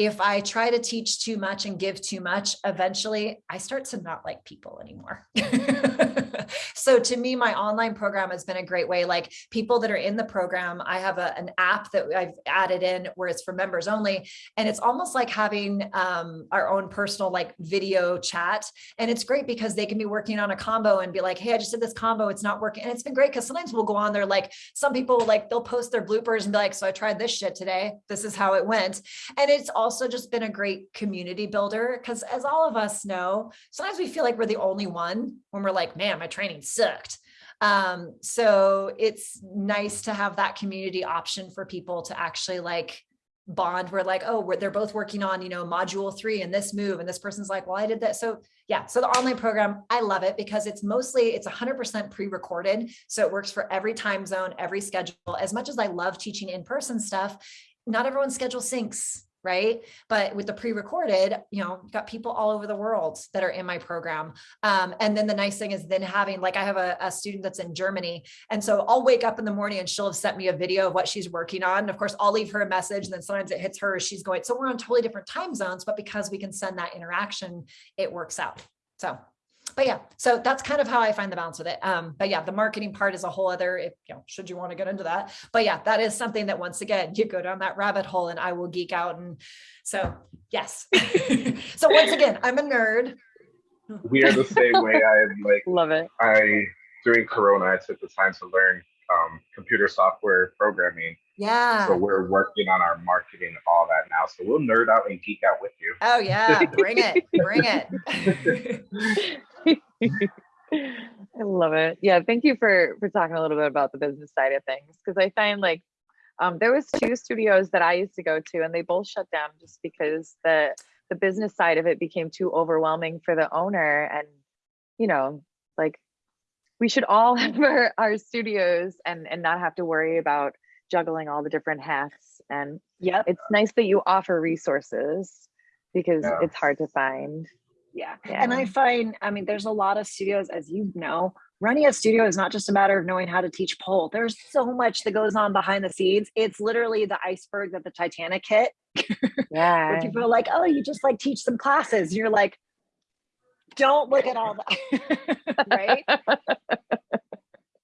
if I try to teach too much and give too much, eventually I start to not like people anymore. [laughs] so to me, my online program has been a great way. Like people that are in the program, I have a, an app that I've added in where it's for members only. And it's almost like having um, our own personal like video chat. And it's great because they can be working on a combo and be like, hey, I just did this combo. It's not working. And it's been great because sometimes we'll go on there, like some people like they'll post their bloopers and be like, so I tried this shit today. This is how it went. And it's also also just been a great community builder because as all of us know, sometimes we feel like we're the only one when we're like, man, my training sucked. Um, so it's nice to have that community option for people to actually like bond We're like, oh, they're both working on, you know, module three and this move. And this person's like, well, I did that. So yeah, so the online program, I love it because it's mostly, it's 100% pre-recorded. So it works for every time zone, every schedule. As much as I love teaching in-person stuff, not everyone's schedule syncs right? But with the pre-recorded, you know, got people all over the world that are in my program. Um, and then the nice thing is then having, like I have a, a, student that's in Germany. And so I'll wake up in the morning and she'll have sent me a video of what she's working on. And of course, I'll leave her a message and then sometimes it hits her as she's going. So we're on totally different time zones, but because we can send that interaction, it works out. So but yeah, so that's kind of how I find the balance with it. Um, but yeah, the marketing part is a whole other, if you know, should you want to get into that. But yeah, that is something that once again, you go down that rabbit hole and I will geek out. And so, yes. [laughs] so once again, I'm a nerd. We are the same way. I like, love it. I, during Corona, I took the time to learn um, computer software programming. Yeah. So we're working on our marketing, all that now. So we'll nerd out and geek out with you. Oh yeah, bring it, bring it. [laughs] [laughs] [laughs] I love it. Yeah, thank you for for talking a little bit about the business side of things because I find like um, there was two studios that I used to go to and they both shut down just because the the business side of it became too overwhelming for the owner and you know like we should all [laughs] have our, our studios and and not have to worry about juggling all the different hats and yeah it's nice that you offer resources because yeah. it's hard to find yeah. yeah. And I find, I mean, there's a lot of studios, as you know, running a studio is not just a matter of knowing how to teach pole. There's so much that goes on behind the scenes. It's literally the iceberg that the Titanic hit. [laughs] Yeah. Where people are like, oh, you just like teach some classes. You're like, don't look at all that, [laughs] right?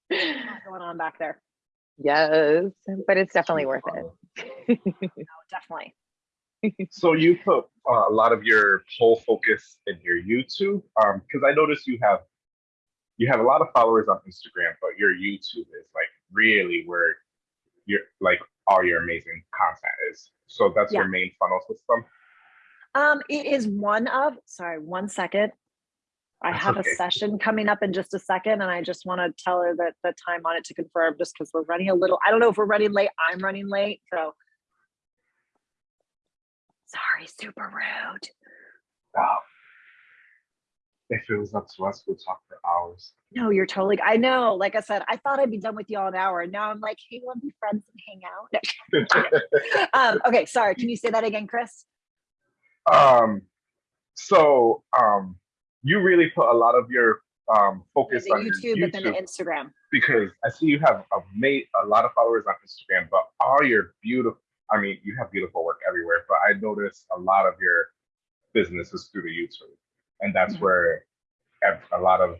Going on back there? yes, but it's definitely worth it. No, definitely. [laughs] So you put uh, a lot of your whole focus in your YouTube, um, because I noticed you have you have a lot of followers on Instagram, but your YouTube is like really where your like all your amazing content is. So that's your main funnel system. Um, it is one of, sorry, one second. I That's have okay. a session coming up in just a second, and I just want to tell her that the time on it to confirm, just because we're running a little, I don't know if we're running late, I'm running late, so. Sorry, super rude. Oh. If it was up to us, we'd talk for hours. No, you're totally, I know, like I said, I thought I'd be done with you all an hour, and now I'm like, hey, want to be friends and hang out? [laughs] Um, okay, sorry, can you say that again, Chris? um, so um, you really put a lot of your um focus The on your YouTube, but then the Instagram. because I see you have a made a lot of followers on Instagram, but all your beautiful I mean, you have beautiful work everywhere, but I notice a lot of your business is through the YouTube. And that's Mhm. where a lot of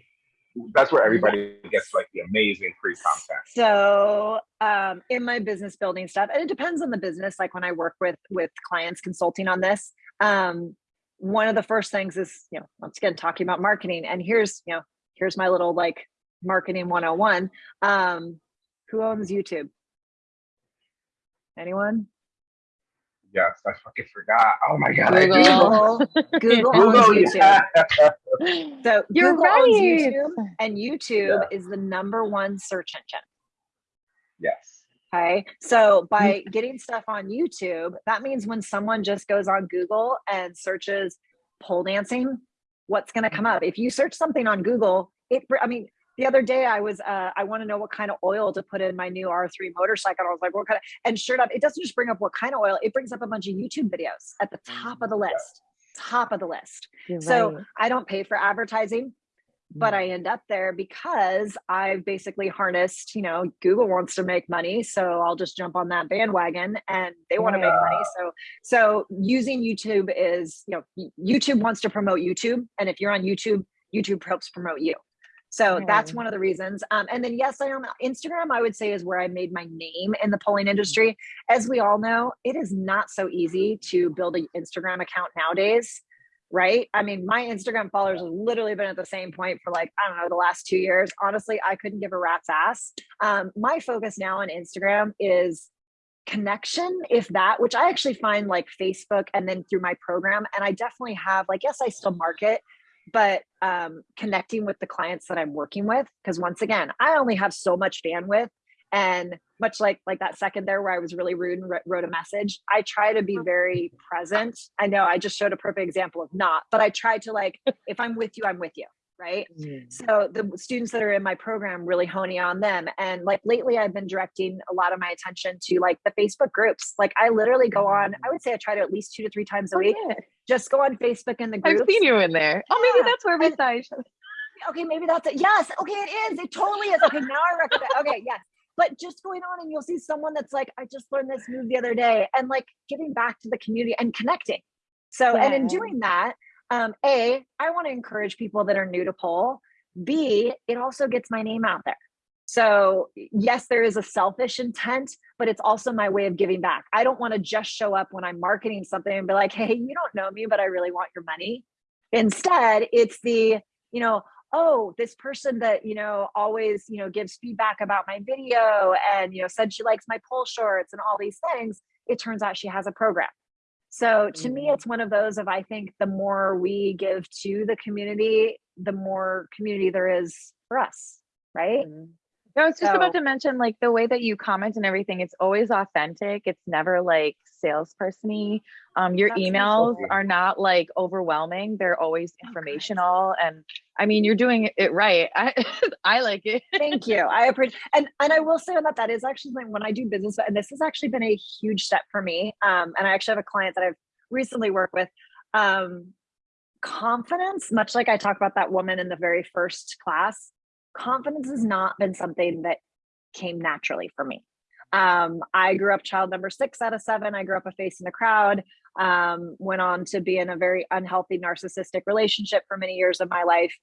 that's where everybody gets like the amazing free content. So um, in my business building stuff, and it depends on the business. Like when I work with with clients consulting on this, um, one of the first things is you know once again talking about marketing. And here's you know here's my little like marketing 101. Um, who owns YouTube? Anyone? Yes, I fucking forgot. Oh my god, I do. Google. [laughs] Google, Google owns YouTube. yeah. [laughs] So You're Google owns right. YouTube, and YouTube is the number one search engine. yes. Okay. So by mm. getting stuff on YouTube, that means when someone just goes on Google and searches pole dancing, what's going to come up? If you search something on Google, it, I mean, the other day I was, uh, I want to know what kind of oil to put in my new R3 motorcycle. I was like, what kind of, and sure enough, it doesn't just bring up what kind of oil, it brings up a bunch of YouTube videos at the top of the list, top of the list. You're So right. I don't pay for advertising but I end up there because I've basically harnessed, you know, Google wants to make money, so I'll just jump on that bandwagon and they want to make money. So so using YouTube is, you know, YouTube wants to promote YouTube and if you're on YouTube, YouTube helps promote you. So that's one of the reasons. Um, and then yes, I am Instagram, I would say is where I made my name in the polling industry. As we all know, it is not so easy to build an Instagram account nowadays right? I mean, my Instagram followers have literally been at the same point for like, I don't know, the last two years. Honestly, I couldn't give a rat's ass. Um, my focus now on Instagram is connection, if that, which I actually find like Facebook and then through my program. And I definitely have, like, yes, I still market, but um, connecting with the clients that I'm working with. Because once again, I only have so much bandwidth. And much like like that second there where I was really rude and wrote a message, I try to be very present. I know I just showed a perfect example of not, but I try to like, if I'm with you, I'm with you, right? Mm. So the students that are in my program really honing on them. And like lately I've been directing a lot of my attention to like the Facebook groups. Like I literally go on, I would say I try to at least two to three times a Oh, week, yeah. just go on Facebook in the group. I've seen you in there. Oh, maybe Yeah. that's where we And- saw each other. Okay, maybe that's it. Yes. Okay, it is. It totally is. Okay, now I recognize. Okay, yes. But just going on and you'll see someone that's like, I just learned this move the other day and like giving back to the community and connecting. So, and in doing that, um, A, I want to encourage people that are new to pole. B, it also gets my name out there. So, yes, there is a selfish intent, but it's also my way of giving back. I don't want to just show up when I'm marketing something and be like, hey, you don't know me, but I really want your money. Instead, it's the, you know, oh, this person that, you know, always, you know, gives feedback about my video and, you know, said she likes my pole shorts and all these things. It turns out she has a program. So to me, Mhm. it's one of those of I think the more we give to the community, the more community there is for us, right? Mhm. No, I was just about to mention like the way that you comment and everything, it's always authentic. It's never like salesperson-y. Um, your emails are not like overwhelming. They're always informational. And I mean, you're doing it right. [laughs] I I like it. Thank you. I appreciate and and I will say on that that is actually something when I do business, and this has actually been a huge step for me. Um, and I actually have a client that I've recently worked with. Um, confidence, much like I talked about that woman in the very first class, confidence has not been something that came naturally for me. Um, I grew up child number six out of seven. I grew up a face in the crowd. um, went on to be in a very unhealthy narcissistic relationship for many years of my life,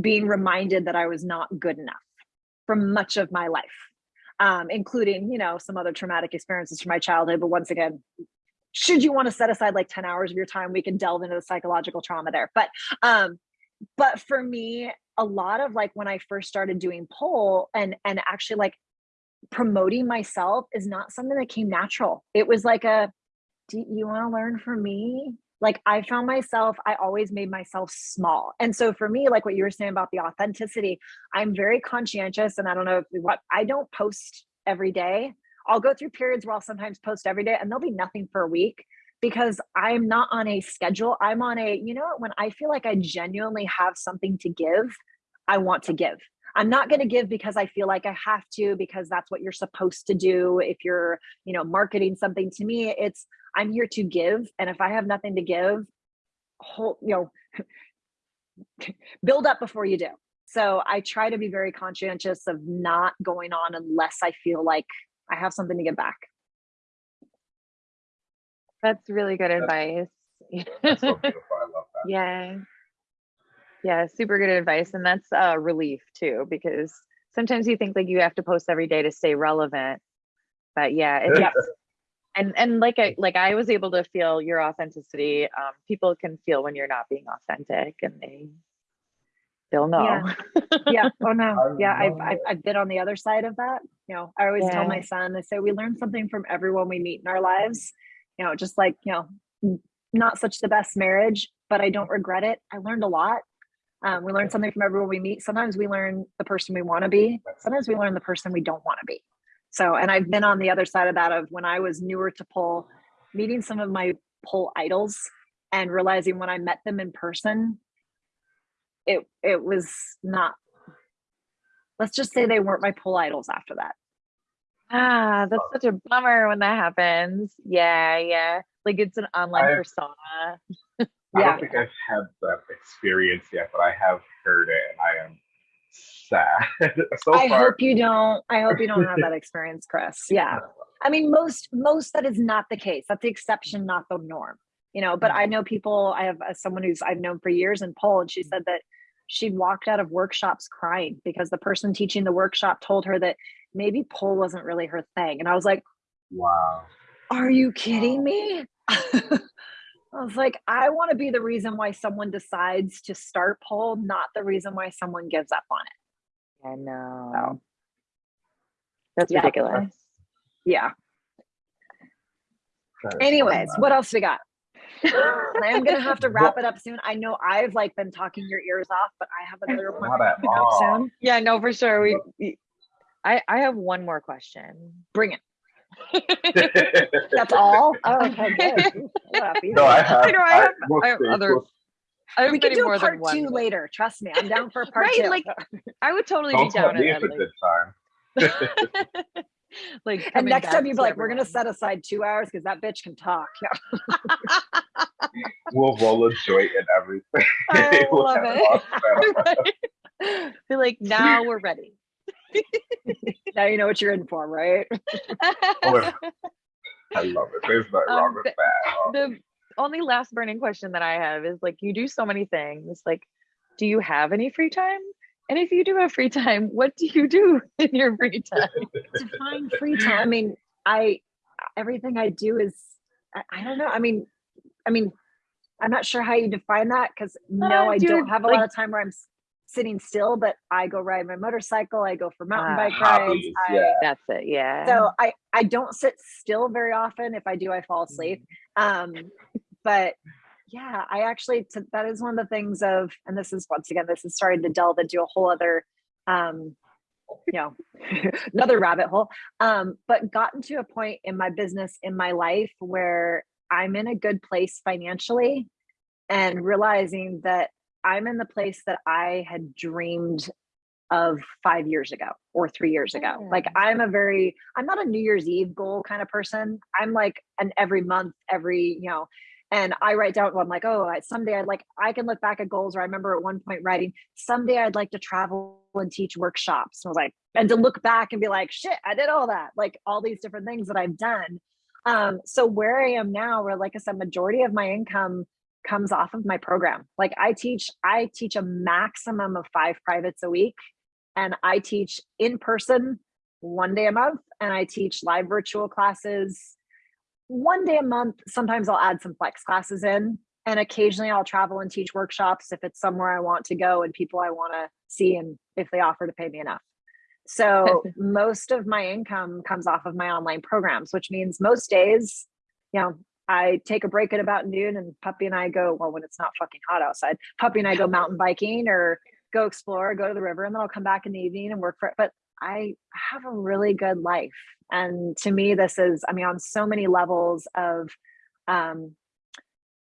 being reminded that I was not good enough for much of my life, um, including, you know, some other traumatic experiences from my childhood. But once again, should you want to set aside like 10 hours of your time, we can delve into the psychological trauma there. But um, but for me, a lot of like when I first started doing pole and and actually like promoting myself is not something that came natural. It was like a, do you want to learn from me? Like I found myself, I always made myself small. And so for me, like what you were saying about the authenticity, I'm very conscientious. And I don't know what I don't post every day. I'll go through periods where I'll sometimes post every day and there'll be nothing for a week because I'm not on a schedule. I'm on a, you know, when I feel like I genuinely have something to give, I want to give. I'm not going to give because I feel like I have to because that's what you're supposed to do if you're, you know, marketing something to me. It's I'm here to give and if I have nothing to give, whole, you know, [laughs] build up before you do. So I try to be very conscientious of not going on unless I feel like I have something to give back. That's really good advice. That's so beautiful. [laughs] I love that. Yeah. Yeah, super good advice. And that's a relief too, because sometimes you think like you have to post every day to stay relevant. But yeah, it's [laughs] Yeah. and and like I like I was able to feel your authenticity. Um, people can feel when you're not being authentic and they they'll know. Yeah. [laughs] yeah. Oh no. I Yeah. I've, I've. I've been on the other side of that. You know, I always tell my son, I say we learn something from everyone we meet in our lives. You know, just like, you know, not such the best marriage, but I don't regret it. I learned a lot. Um, we learn something from everyone we meet. Sometimes we learn the person we want to be. Sometimes we learn the person we don't want to be. So, and I've been on the other side of that of when I was newer to pole, meeting some of my pole idols and realizing when I met them in person, it it was not let's just say they weren't my pole idols after that. Ah, that's such a bummer when that happens. Yeah, yeah. Like it's an online I- persona. I Yeah. don't think I've had that experience yet, but I have heard it and I am sad. [laughs] so I far, hope you don't I hope you don't have that experience, Chris. [laughs] Yeah. I mean most most that is not the case. That's the exception, not the norm. You know, but I know people I have uh, someone who's I've known for years in Poland, she said that she'd walked out of workshops crying because the person teaching the workshop told her that maybe pole wasn't really her thing. And I was like, Wow. Are you kidding me? [laughs] I was like, I want to be the reason why someone decides to start pole, not the reason why someone gives up on it. I know. That's Yeah. ridiculous. Yeah. Anyways, what else we got? [laughs] I am gonna have to wrap it up soon. I know I've like been talking your ears off, but I have another Not appointment coming up soon. Yeah, no, for sure. We, we I I have one more question. Bring it. [laughs] That's all. [laughs] Oh, okay, good. [laughs] Ooh, happy. no, I have. I know, I have- will I have other- we'll- I we can do more a part two but- later. Trust me, I'm down for a part Right, two. like, I would totally Don't be tell down me at that. it's a good time. Like, like and next time you'd be to like, we're gonna set aside two hours because that bitch can talk. Yeah. We'll roll a joint and everything. I We'll love it. all set up. Be like, now we're ready. Now you know what you're in for, right? [laughs] Oh, I love it. There's nothing Um, wrong with the- that. Oh, the only last burning question that I have is like, you do so many things. Like, do you have any free time? And if you do have free time, what do you do [laughs] in your free time? [laughs] define free time. I mean, I everything I do is I, I don't know. I mean, I mean, I'm not sure how you define that because no, Uh, I do don't have a like- lot of time where I'm s- sitting still. But I go ride my motorcycle. I go for mountain Ah. bike rides. Hobbies, I, yeah. That's it. Yeah. So I I don't sit still very often. If I do, I fall asleep. Um, but yeah, I actually t- that is one of the things of, and this is once again, this is starting to delve into a whole other, um, you know, [laughs] another rabbit hole. Um, but gotten to a point in my business in my life where I'm in a good place financially, and realizing that I'm in the place that I had dreamed of five years ago or three years ago. Like I'm a very, I'm not a New Year's Eve goal kind of person. I'm like an every month, every, you know, and I write down, well, I'm like, oh, I- someday I'd like, I can look back at goals where I remember at one point writing, someday I'd like to travel and teach workshops. And I was like, and to look back and be like, shit, I did all that. Like all these different things that I've done. Um, so where I am now, where like I said, majority of my income comes off of my program. Like I teach, I teach a maximum of five privates a week, and I teach in person one day a month, and I teach live virtual classes one day a month. Sometimes I'll add some flex classes in, and occasionally I'll travel and teach workshops if it's somewhere I want to go and people I want to see, and if they offer to pay me enough. So [laughs] most of my income comes off of my online programs, which means most days, you know, I take a break at about noon and puppy and I go, well, when it's not fucking hot outside, puppy and I go mountain biking or go explore, go to the river, and then I'll come back in the evening and work for it. But I have a really good life. And to me, this is, I mean, on so many levels of um,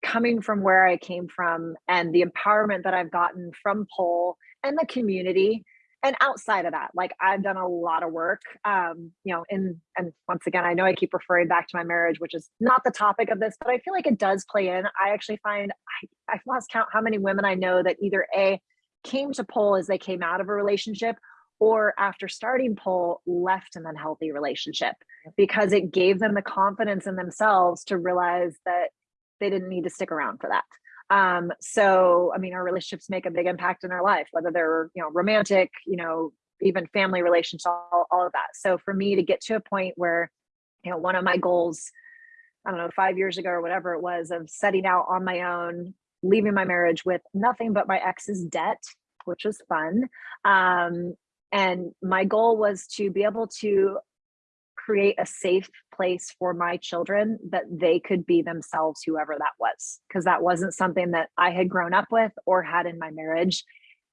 coming from where I came from and the empowerment that I've gotten from pole and the community and outside of that like i've done a lot of work um you know in and once again i know i keep referring back to my marriage which is not the topic of this but i feel like it does play in. I actually find i i've lost count how many women i know that either a came to pole as they came out of a relationship or after starting pole left an unhealthy relationship because it gave them the confidence in themselves to realize that they didn't need to stick around for that um, so, I mean, our relationships make a big impact in our life, whether they're, you know, romantic, you know, even family relationships, all, all of that. So for me to get to a point where, you know, one of my goals, I don't know, five years ago or whatever it was of setting out on my own, leaving my marriage with nothing but my ex's debt, which was fun. Um, and my goal was to be able to create a safe place for my children that they could be themselves, whoever that was, because that wasn't something that I had grown up with or had in my marriage.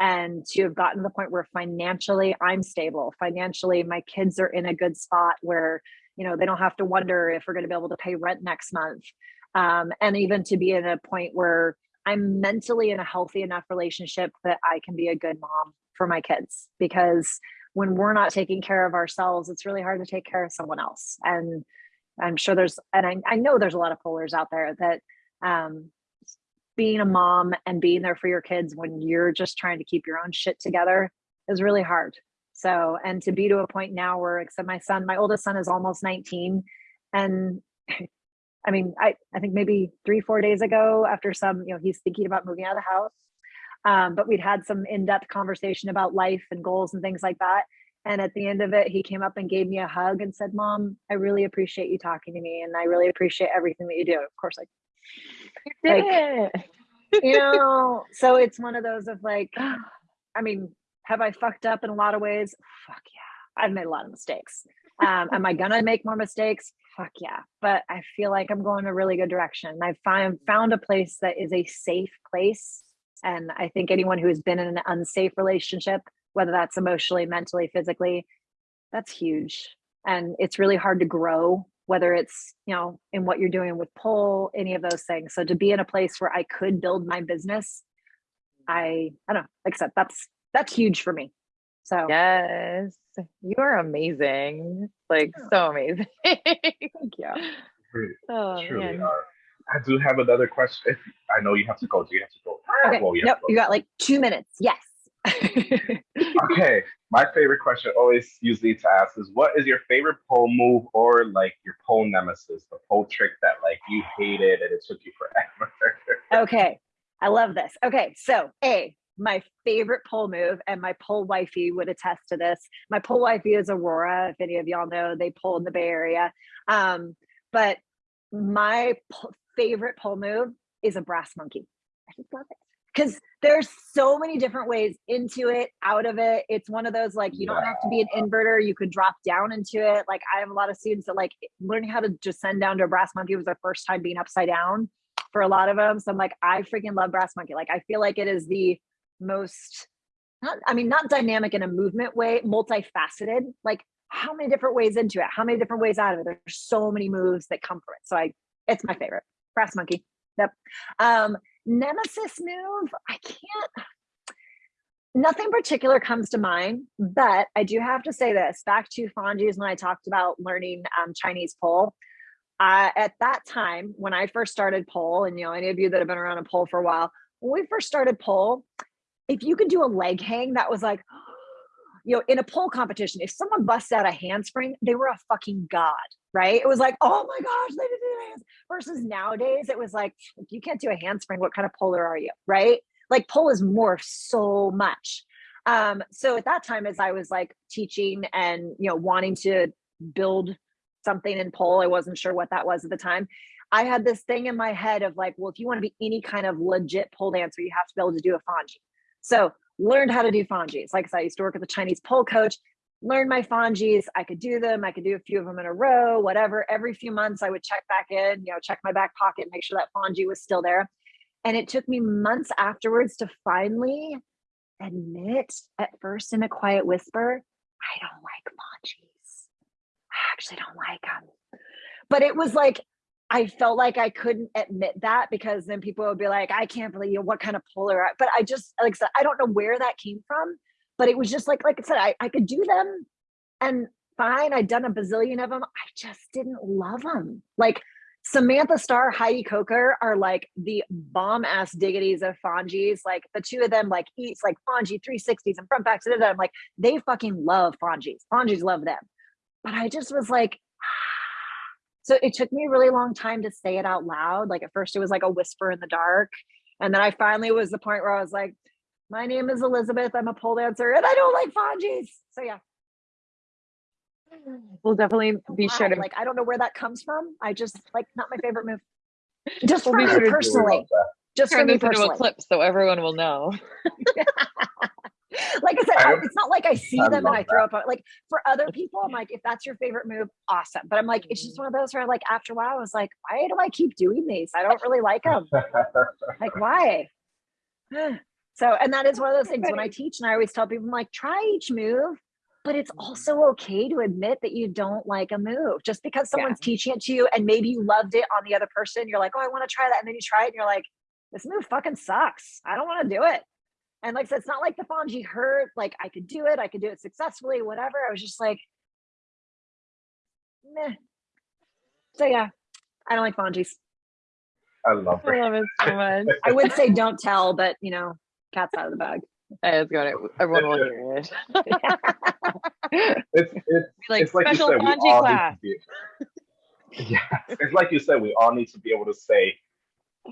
And to have gotten to the point where financially I'm stable, financially my kids are in a good spot where, you know, they don't have to wonder if we're going to be able to pay rent next month. Um, and even to be in a point where I'm mentally in a healthy enough relationship that I can be a good mom for my kids because when we're not taking care of ourselves, it's really hard to take care of someone else. And I'm sure there's, and I, I know there's a lot of polers out there that um, being a mom and being there for your kids when you're just trying to keep your own shit together is really hard. So, and to be to a point now where, except my son, my oldest son is almost 19. And [laughs] I mean, I, I think maybe three, four days ago, after some, you know, he's thinking about moving out of the house. Um, but we'd had some in-depth conversation about life and goals and things like that. And at the end of it, he came up and gave me a hug and said, Mom, I really appreciate you talking to me. And I really appreciate everything that you do. Of course, like, You did Like- it. you [laughs] know, so it's one of those of like, [sighs] I mean, have I fucked up in a lot of ways? Fuck yeah. I've made a lot of mistakes. Um, am I gonna make more mistakes? Fuck yeah. But I feel like I'm going a really good direction. I've found found a place that is a safe place and I think anyone who has been in an unsafe relationship, whether that's emotionally, mentally, physically, that's huge. And it's really hard to grow, whether it's, you know, in what you're doing with pole, any of those things. So to be in a place where I could build my business, I I don't know, like I said, that's that's huge for me. So Yes. You are amazing. Like so amazing. [laughs] thank you. Really, oh truly man. are. I do have another question. If I know you have to go, do you have to go? Okay. Well, you Nope, go. you got like two minutes. Yes. [laughs] Okay, my favorite question always usually to ask is what is your favorite pole move or like your pole nemesis, the pole trick that like you hated and it took you forever? [laughs] okay. I love this. Okay. So, A, my favorite pole move, and my pole wifey would attest to this. My pole wifey is Aurora. If any of y'all know, they pole in the Bay Area. Um, but my favorite pole move is a brass monkey. I just love it because there's so many different ways into it, out of it. It's one of those like you don't have to be an inverter. You could drop down into it. Like I have a lot of students that like learning how to just send down to a brass monkey was their first time being upside down for a lot of them. So I'm like, I freaking love brass monkey. Like I feel like it is the most not I mean not dynamic in a movement way, multifaceted. Like how many different ways into it? How many different ways out of it? There's so many moves that come from it. So I it's my favorite. Brass monkey. Yep. Um nemesis move, I can't nothing particular comes to mind, but I do have to say this back to Fonji's when I talked about learning um, Chinese pole. Uh, at that time, when I first started pole, and you know, any of you that have been around a pole for a while, when we first started pole, if you could do a leg hang, that was like, [gasps] you know, in a pole competition, if someone busts out a handspring, they were a fucking god. Right? It was like, oh my gosh, they did the hands. Versus nowadays, it was like, if you can't do a handspring. What kind of poler are you, right? Like pole is morphed so much. Um, so at that time, as I was like teaching and you know wanting to build something in pole, I wasn't sure what that was at the time. I had this thing in my head of like, well, if you want to be any kind of legit pole dancer, you have to be able to do a fonji. So learned how to do fonjis. Like I said, I used to work with a Chinese pole coach, learned my fonjis. I could do them. I could do a few of them in a row, whatever. Every few months I would check back in, you know, check my back pocket, make sure that fonji was still there. And it took me months afterwards to finally admit at first in a quiet whisper, I don't like fonjis. I actually don't like them. But it was like I felt like I couldn't admit that because then people would be like, I can't believe you, what kind of poler, but I just, like I don't know where that came from, but it was just like, like I said, I, I could do them and fine. I'd done a bazillion of them. I just didn't love them. Like Samantha Starr, Heidi Coker are like the bomb ass diggities of Fonjis. Like the two of them like eats like Fonji 360s and front backs. And I'm like, they fucking love Fonjis. Fonjis love them. But I just was like, [sighs] so it took me a really long time to say it out loud. Like at first it was like a whisper in the dark. And then I finally was the point where I was like, my name is Elizabeth. I'm a pole dancer and I don't like Fonjis. So yeah. We'll definitely oh, be Wow, sure to like I don't know where that comes from. I just like not my favorite move. [laughs] Just We'll for me sure personally. Just for turn me this into personally. a clip so everyone will know. [laughs] like I said, I- I- it's not like I see I them and I throw up. Like for other people, I'm like, if that's your favorite move, awesome. But I'm like, it's just mm-hmm. one of those where like after a while, I was like, why do I keep doing these? I don't really like them. [laughs] like why? [sighs] so, and that is one of those things when I teach, and I always tell people, I'm like, try each move. But it's mm-hmm. also okay to admit that you don't like a move. Just because someone's teaching it to you and maybe you loved it on the other person, you're like, oh, I want to try that. And then you try it and you're like, this move fucking sucks. I don't want to do it. And like I said, it's not like the Fonji hurt. Like I could do it. I could do it successfully, whatever. I was just like, meh. So yeah, I don't like Fonjis. I love it. I love it so [laughs] much. I would say don't tell, but you know, cat's out of the bag. I was going to, everyone will uh, hear it. [laughs] It's it's like, it's like you special said, we all class. need to be. Yeah, it's like you said, we all need to be able to say,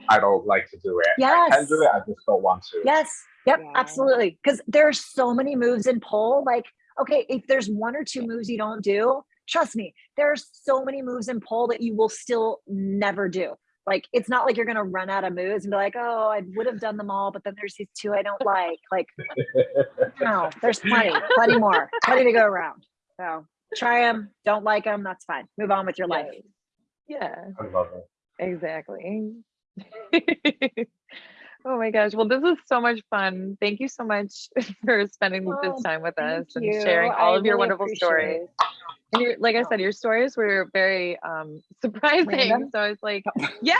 "I don't like to do it. Yes. I can do it. I just don't want to." Yes. Yep. Yeah. Absolutely. Because there are so many moves in pole. Like, okay, if there's one or two moves you don't do, trust me, there are so many moves in pole that you will still never do. Like, it's not like you're gonna run out of moves and be like, oh, I would have done them all, but then there's these two I don't like. Like, [laughs] no, there's plenty, plenty more, plenty to go around. So try them, don't like them, that's fine. Move on with your life. Yeah, I love it. exactly. [laughs] oh my gosh. Well, this was so much fun. Thank you so much [laughs] for spending Oh, this time with thank us and sharing all I of your really wonderful appreciate stories. And your, like I said, your stories were very um, [laughs] surprising. Random? So I was like, [laughs] yeah.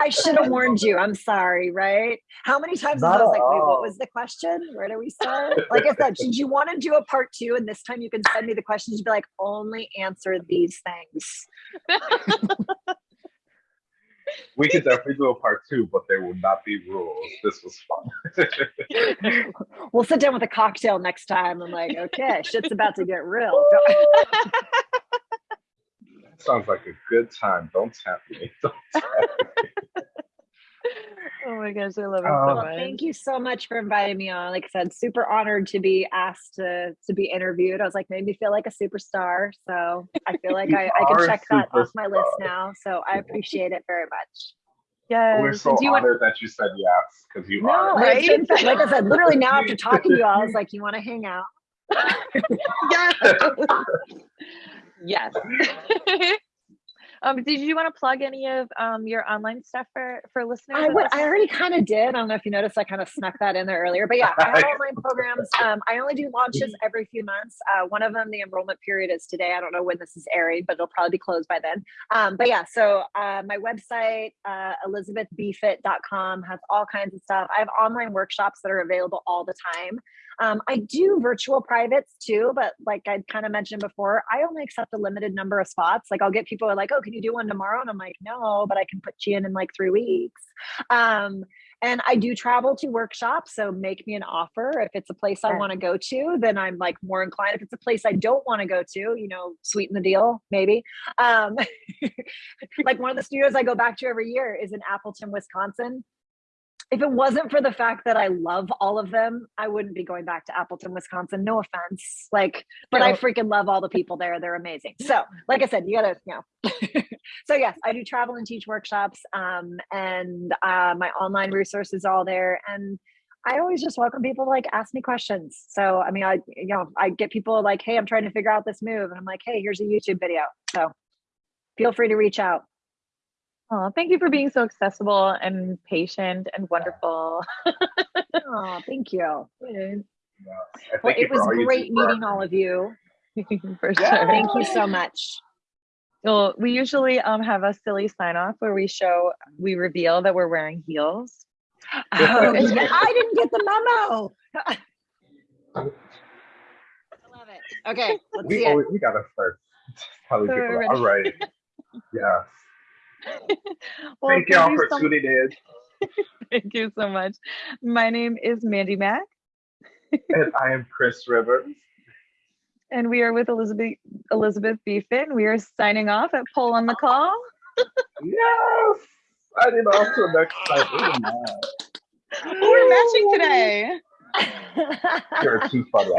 I should have warned you. I'm sorry, right? How many times Not I was at like, wait, what was the question? Where do we start? Like I said, did you want to do a part two? And this time you can send me the questions. You'd be like, only answer these things. We could definitely do a part two, but there will not be rules. This was fun. [laughs] We'll sit down with a cocktail next time. I'm like, okay, shit's about to get real. Sounds like a good time. Don't tempt me. Don't tempt me. My gosh, I love it Oh. so um, much. thank you so much for inviting me on. Like I said, super honored to be asked to to be interviewed. I was like, made me feel like a superstar. So I feel like [laughs] I, I can check that off my list now. So I appreciate it very much. Yes. We're so do you want, that you said yes because you No, are. Right? in fact, like I said, literally now after [laughs] talking to you, I was like, you want to hang out? [laughs] yes. yes. Um, did you want to plug any of um, your online stuff for for listeners? I would, I already kind of did. I don't know if you noticed, I kind of snuck that in there earlier. But yeah, I have online programs. Um, I only do launches every few months. Uh, one of them, the enrollment period is today. I don't know when this is airing, but it'll probably be closed by then. Um, but yeah, so uh, my website, uh, elizabethbfit.com, has all kinds of stuff. I have online workshops that are available all the time. Um, I do virtual privates too, but like I kind of mentioned before, I only accept a limited number of spots. Like I'll get people who are like, "Oh, can you do one tomorrow?" And I'm like, "No, but I can put you in in like three weeks." Um, and I do travel to workshops. So make me an offer. If it's a place I want to go to, then I'm like more inclined. If it's a place I don't want to go to, you know, sweeten the deal, maybe. Um, [laughs] like one of the studios I go back to every year is in Appleton, Wisconsin. If it wasn't for the fact that I love all of them, I wouldn't be going back to Appleton, Wisconsin. No offense. Like, but I freaking love all the people there. They're amazing. So, like I said, you gotta, you know. [laughs] so yes, I do travel and teach workshops. Um, and uh, my online resources are all there. And I always just welcome people to like ask me questions. So I mean, I you know, I get people like, hey, I'm trying to figure out this move. And I'm like, hey, here's a YouTube video. So feel free to reach out. Oh, thank you for being so accessible and patient and wonderful. Oh, thank you. [laughs] Yes. And Well, you it was great do for our meeting all of you. [laughs] for Yeah. sure. Thank you so much. Well, we usually um have a silly sign off where we show we reveal that we're wearing heels. [laughs] Oh, yeah, I didn't get the memo. I love it. Okay, let's see We it. always, we gotta start telling So people. All right. Yes. [laughs] Well, Thank y'all for so- tuning in. [laughs] Thank you so much. My name is Mandy Mack, And I am Chris Rivers. [laughs] and we are with Elizabeth Elizabeth BFit. We are signing off at Pull on the Call. Yes. I did also next time. We're matching today. You're too funny.